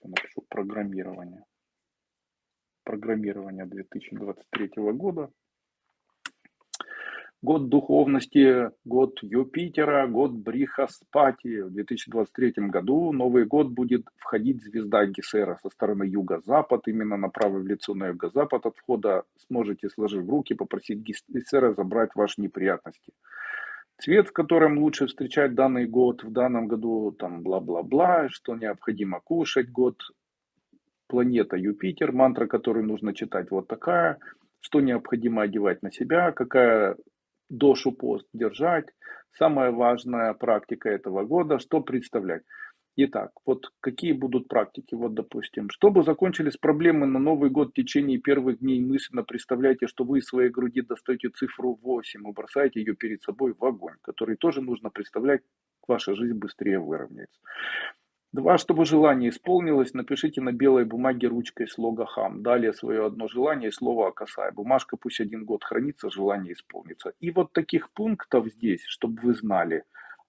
S1: Я напишу программирование. Программирование 2023 года год духовности, год Юпитера, год Брихаспати. В 2023 году Новый год будет входить звезда Гесера со стороны юго-запад, именно направо в лицо на юго-запад от входа. Сможете, сложив руки, попросить Гесера забрать ваши неприятности. Цвет, в котором лучше встречать данный год, в данном году там бла-бла-бла, что необходимо кушать, год планета Юпитер, мантра, которую нужно читать вот такая, что необходимо одевать на себя, какая дошу пост держать. Самая важная практика этого года, что представлять. Итак, вот какие будут практики? Вот, допустим, чтобы закончились проблемы на Новый год в течение первых дней, мысленно представляйте, что вы из своей груди достаете цифру 8 и бросаете ее перед собой в огонь, который тоже нужно представлять, ваша жизнь быстрее выровняется. Два, чтобы желание исполнилось, напишите на белой бумаге ручкой слога хам. Далее свое одно желание и слово окасай. Бумажка пусть один год хранится, желание исполнится. И вот таких пунктов здесь, чтобы вы знали,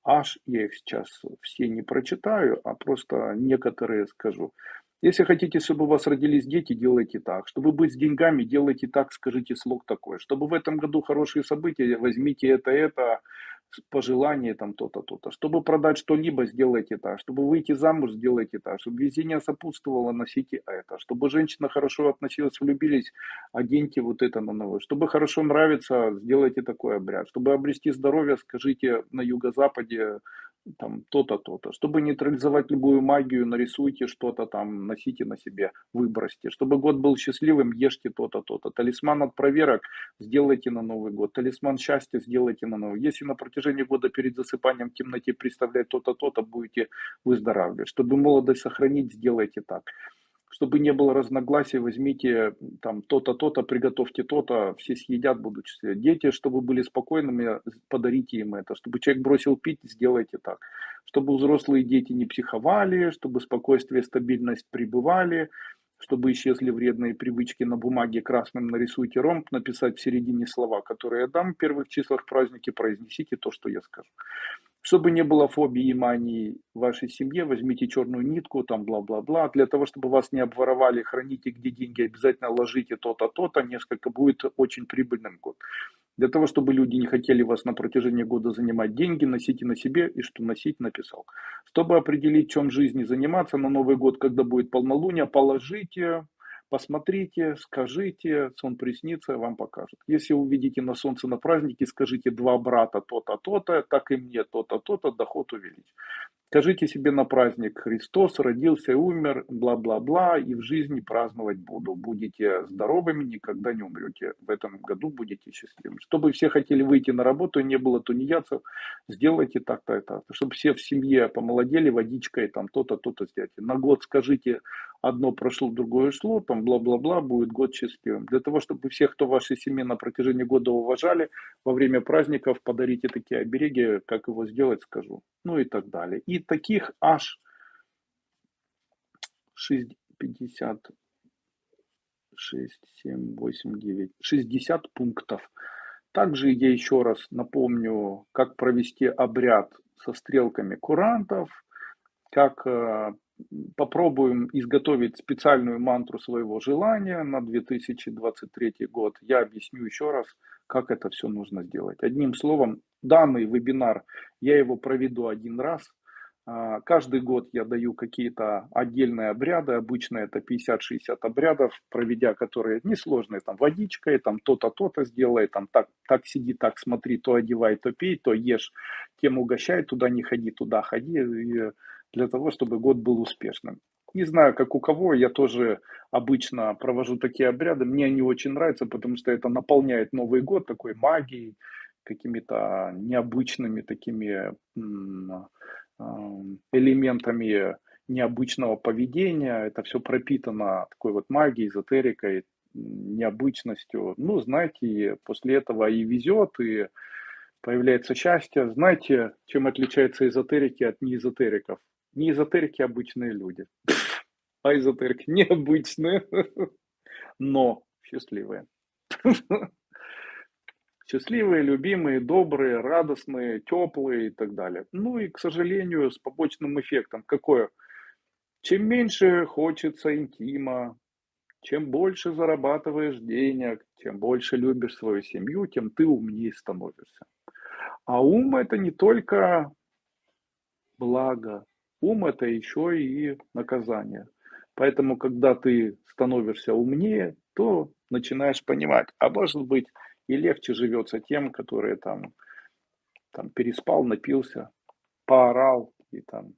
S1: аж я их сейчас все не прочитаю, а просто некоторые скажу. Если хотите, чтобы у вас родились дети, делайте так. Чтобы быть с деньгами, делайте так, скажите слог такой. Чтобы в этом году хорошие события, возьмите это, это, пожелание там то-то, то-то. Чтобы продать что-либо, сделайте так. Чтобы выйти замуж, сделайте так. Чтобы везение сопутствовало, носите это. Чтобы женщина хорошо относилась, влюбились, оденьте вот это на новое. Чтобы хорошо нравится, сделайте такой обряд. Чтобы обрести здоровье, скажите на юго-западе там то-то, то-то. Чтобы нейтрализовать любую магию, нарисуйте что-то там, носите на себе, выбросьте. Чтобы год был счастливым, ешьте то-то, то-то. Талисман от проверок сделайте на Новый год. Талисман счастья сделайте на Новый. Если на протяжении года перед засыпанием в темноте представлять то-то, то-то, будете выздоравливать. Чтобы молодость сохранить, сделайте так чтобы не было разногласий, возьмите там то-то, то-то, приготовьте то-то, все съедят, будут счастливы. Дети, чтобы были спокойными, подарите им это. Чтобы человек бросил пить, сделайте так. Чтобы взрослые дети не психовали, чтобы спокойствие стабильность пребывали, чтобы исчезли вредные привычки на бумаге красным нарисуйте ромб, написать в середине слова, которые я дам в первых числах праздники, произнесите то, что я скажу. Чтобы не было фобии и мании в вашей семье, возьмите черную нитку, там бла-бла-бла. Для того, чтобы вас не обворовали, храните где деньги, обязательно ложите то-то, то-то. Несколько будет очень прибыльным год. Для того, чтобы люди не хотели вас на протяжении года занимать деньги, носите на себе и что носить написал. Чтобы определить, чем жизни заниматься на Новый год, когда будет полнолуние, положите Посмотрите, скажите, сон приснится, вам покажет. Если увидите на солнце на празднике, скажите два брата то-то, то-то, так и мне то-то, то-то, доход увеличь. Скажите себе на праздник Христос родился и умер, бла-бла-бла, и в жизни праздновать буду. Будете здоровыми, никогда не умрете. В этом году будете счастливыми. Чтобы все хотели выйти на работу, не было тунеядцев, сделайте так-то и так. Чтобы все в семье помолодели водичкой, там то-то, то-то сделайте. На год скажите, одно прошло, другое шло, там бла-бла-бла, будет год счастливым. Для того, чтобы всех, кто вашей семье на протяжении года уважали, во время праздников подарите такие обереги, как его сделать, скажу. Ну и так далее. И таких аж 50, 6, 7, 8, 9, 60 пунктов. Также я еще раз напомню, как провести обряд со стрелками курантов, как э, попробуем изготовить специальную мантру своего желания на 2023 год. Я объясню еще раз, как это все нужно сделать. Одним словом, данный вебинар, я его проведу один раз – а, каждый год я даю какие-то отдельные обряды, обычно это 50-60 обрядов, проведя которые несложные, там водичкой, там то-то, то-то сделай, там так, так сиди, так смотри, то одевай, то пей, то ешь, тем угощай, туда не ходи, туда ходи, и для того, чтобы год был успешным. Не знаю, как у кого, я тоже обычно провожу такие обряды, мне они очень нравятся, потому что это наполняет Новый год такой магией, какими-то необычными такими элементами необычного поведения. Это все пропитано такой вот магией, эзотерикой, необычностью. Ну, знаете, после этого и везет, и появляется счастье. Знаете, чем отличаются эзотерики от неэзотериков? Не эзотерики обычные люди, а эзотерики необычные, но счастливые. Счастливые, любимые, добрые, радостные, теплые и так далее. Ну и, к сожалению, с побочным эффектом. Какое? Чем меньше хочется интима, чем больше зарабатываешь денег, чем больше любишь свою семью, тем ты умнее становишься. А ум это не только благо, ум это еще и наказание. Поэтому, когда ты становишься умнее, то начинаешь понимать, а может быть, и легче живется тем, которые там, там переспал, напился, поорал, и там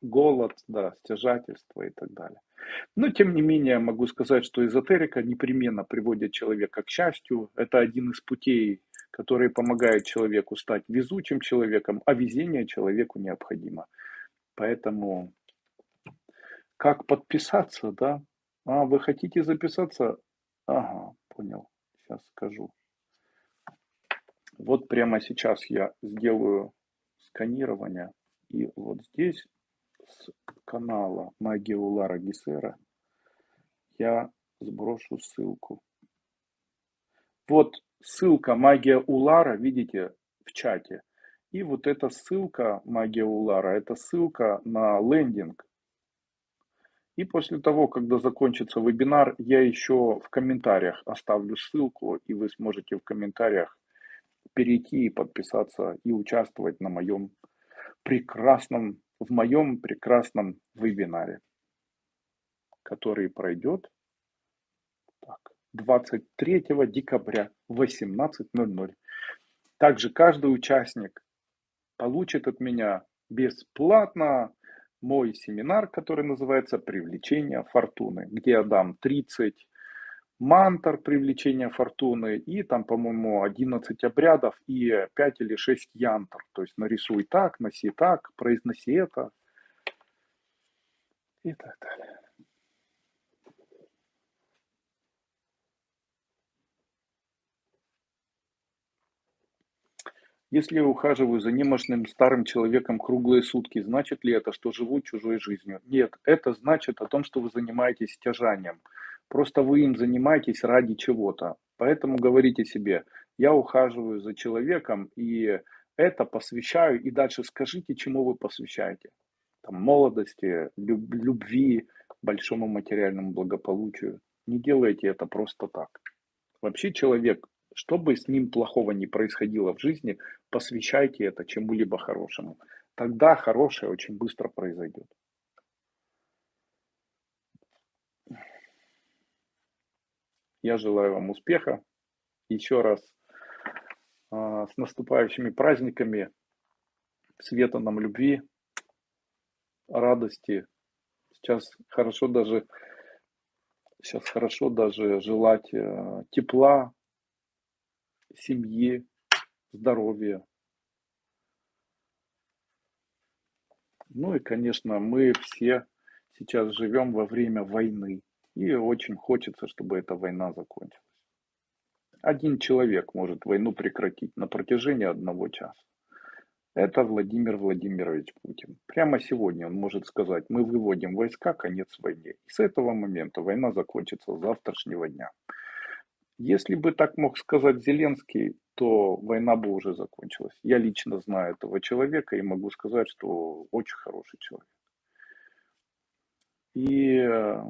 S1: голод, да, стяжательство и так далее. Но, тем не менее, могу сказать, что эзотерика непременно приводит человека к счастью. Это один из путей, который помогает человеку стать везучим человеком, а везение человеку необходимо. Поэтому как подписаться, да? А, вы хотите записаться? Ага, понял, сейчас скажу. Вот прямо сейчас я сделаю сканирование. И вот здесь с канала Магия Улара Гисера я сброшу ссылку. Вот ссылка Магия Улара, видите, в чате. И вот эта ссылка Магия Улара, это ссылка на лендинг. И после того, когда закончится вебинар, я еще в комментариях оставлю ссылку, и вы сможете в комментариях перейти и подписаться и участвовать на моем прекрасном, в моем прекрасном вебинаре, который пройдет так, 23 декабря в 18.00. Также каждый участник получит от меня бесплатно мой семинар, который называется «Привлечение фортуны», где я дам 30 мантр привлечения фортуны и там, по-моему, 11 обрядов и 5 или 6 янтр. То есть нарисуй так, носи так, произноси это и так далее. Если я ухаживаю за немощным старым человеком круглые сутки, значит ли это, что живу чужой жизнью? Нет, это значит о том, что вы занимаетесь стяжанием. Просто вы им занимаетесь ради чего-то. Поэтому говорите себе, я ухаживаю за человеком и это посвящаю. И дальше скажите, чему вы посвящаете. Там, молодости, любви, большому материальному благополучию. Не делайте это просто так. Вообще человек что бы с ним плохого не происходило в жизни, посвящайте это чему-либо хорошему. Тогда хорошее очень быстро произойдет. Я желаю вам успеха. Еще раз а, с наступающими праздниками, света нам любви, радости. Сейчас хорошо даже, сейчас хорошо даже желать э, тепла, семьи, здоровья. Ну и, конечно, мы все сейчас живем во время войны. И очень хочется, чтобы эта война закончилась. Один человек может войну прекратить на протяжении одного часа. Это Владимир Владимирович Путин. Прямо сегодня он может сказать, мы выводим войска, конец войне. И с этого момента война закончится с завтрашнего дня. Если бы так мог сказать Зеленский, то война бы уже закончилась. Я лично знаю этого человека и могу сказать, что очень хороший человек. И э,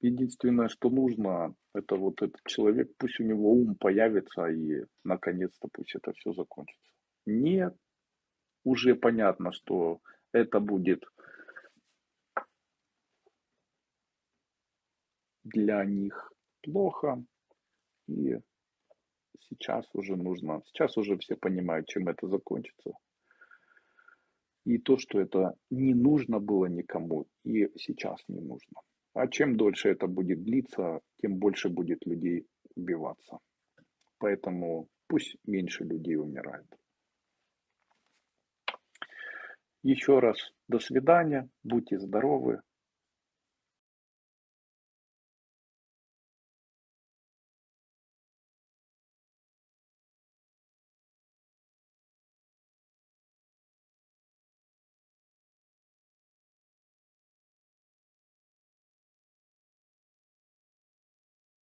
S1: единственное, что нужно, это вот этот человек, пусть у него ум появится и наконец-то пусть это все закончится. Нет, уже понятно, что это будет для них плохо, и сейчас уже нужно, сейчас уже все понимают, чем это закончится. И то, что это не нужно было никому, и сейчас не нужно. А чем дольше это будет длиться, тем больше будет людей убиваться. Поэтому пусть меньше людей умирает. Еще раз до свидания, будьте здоровы,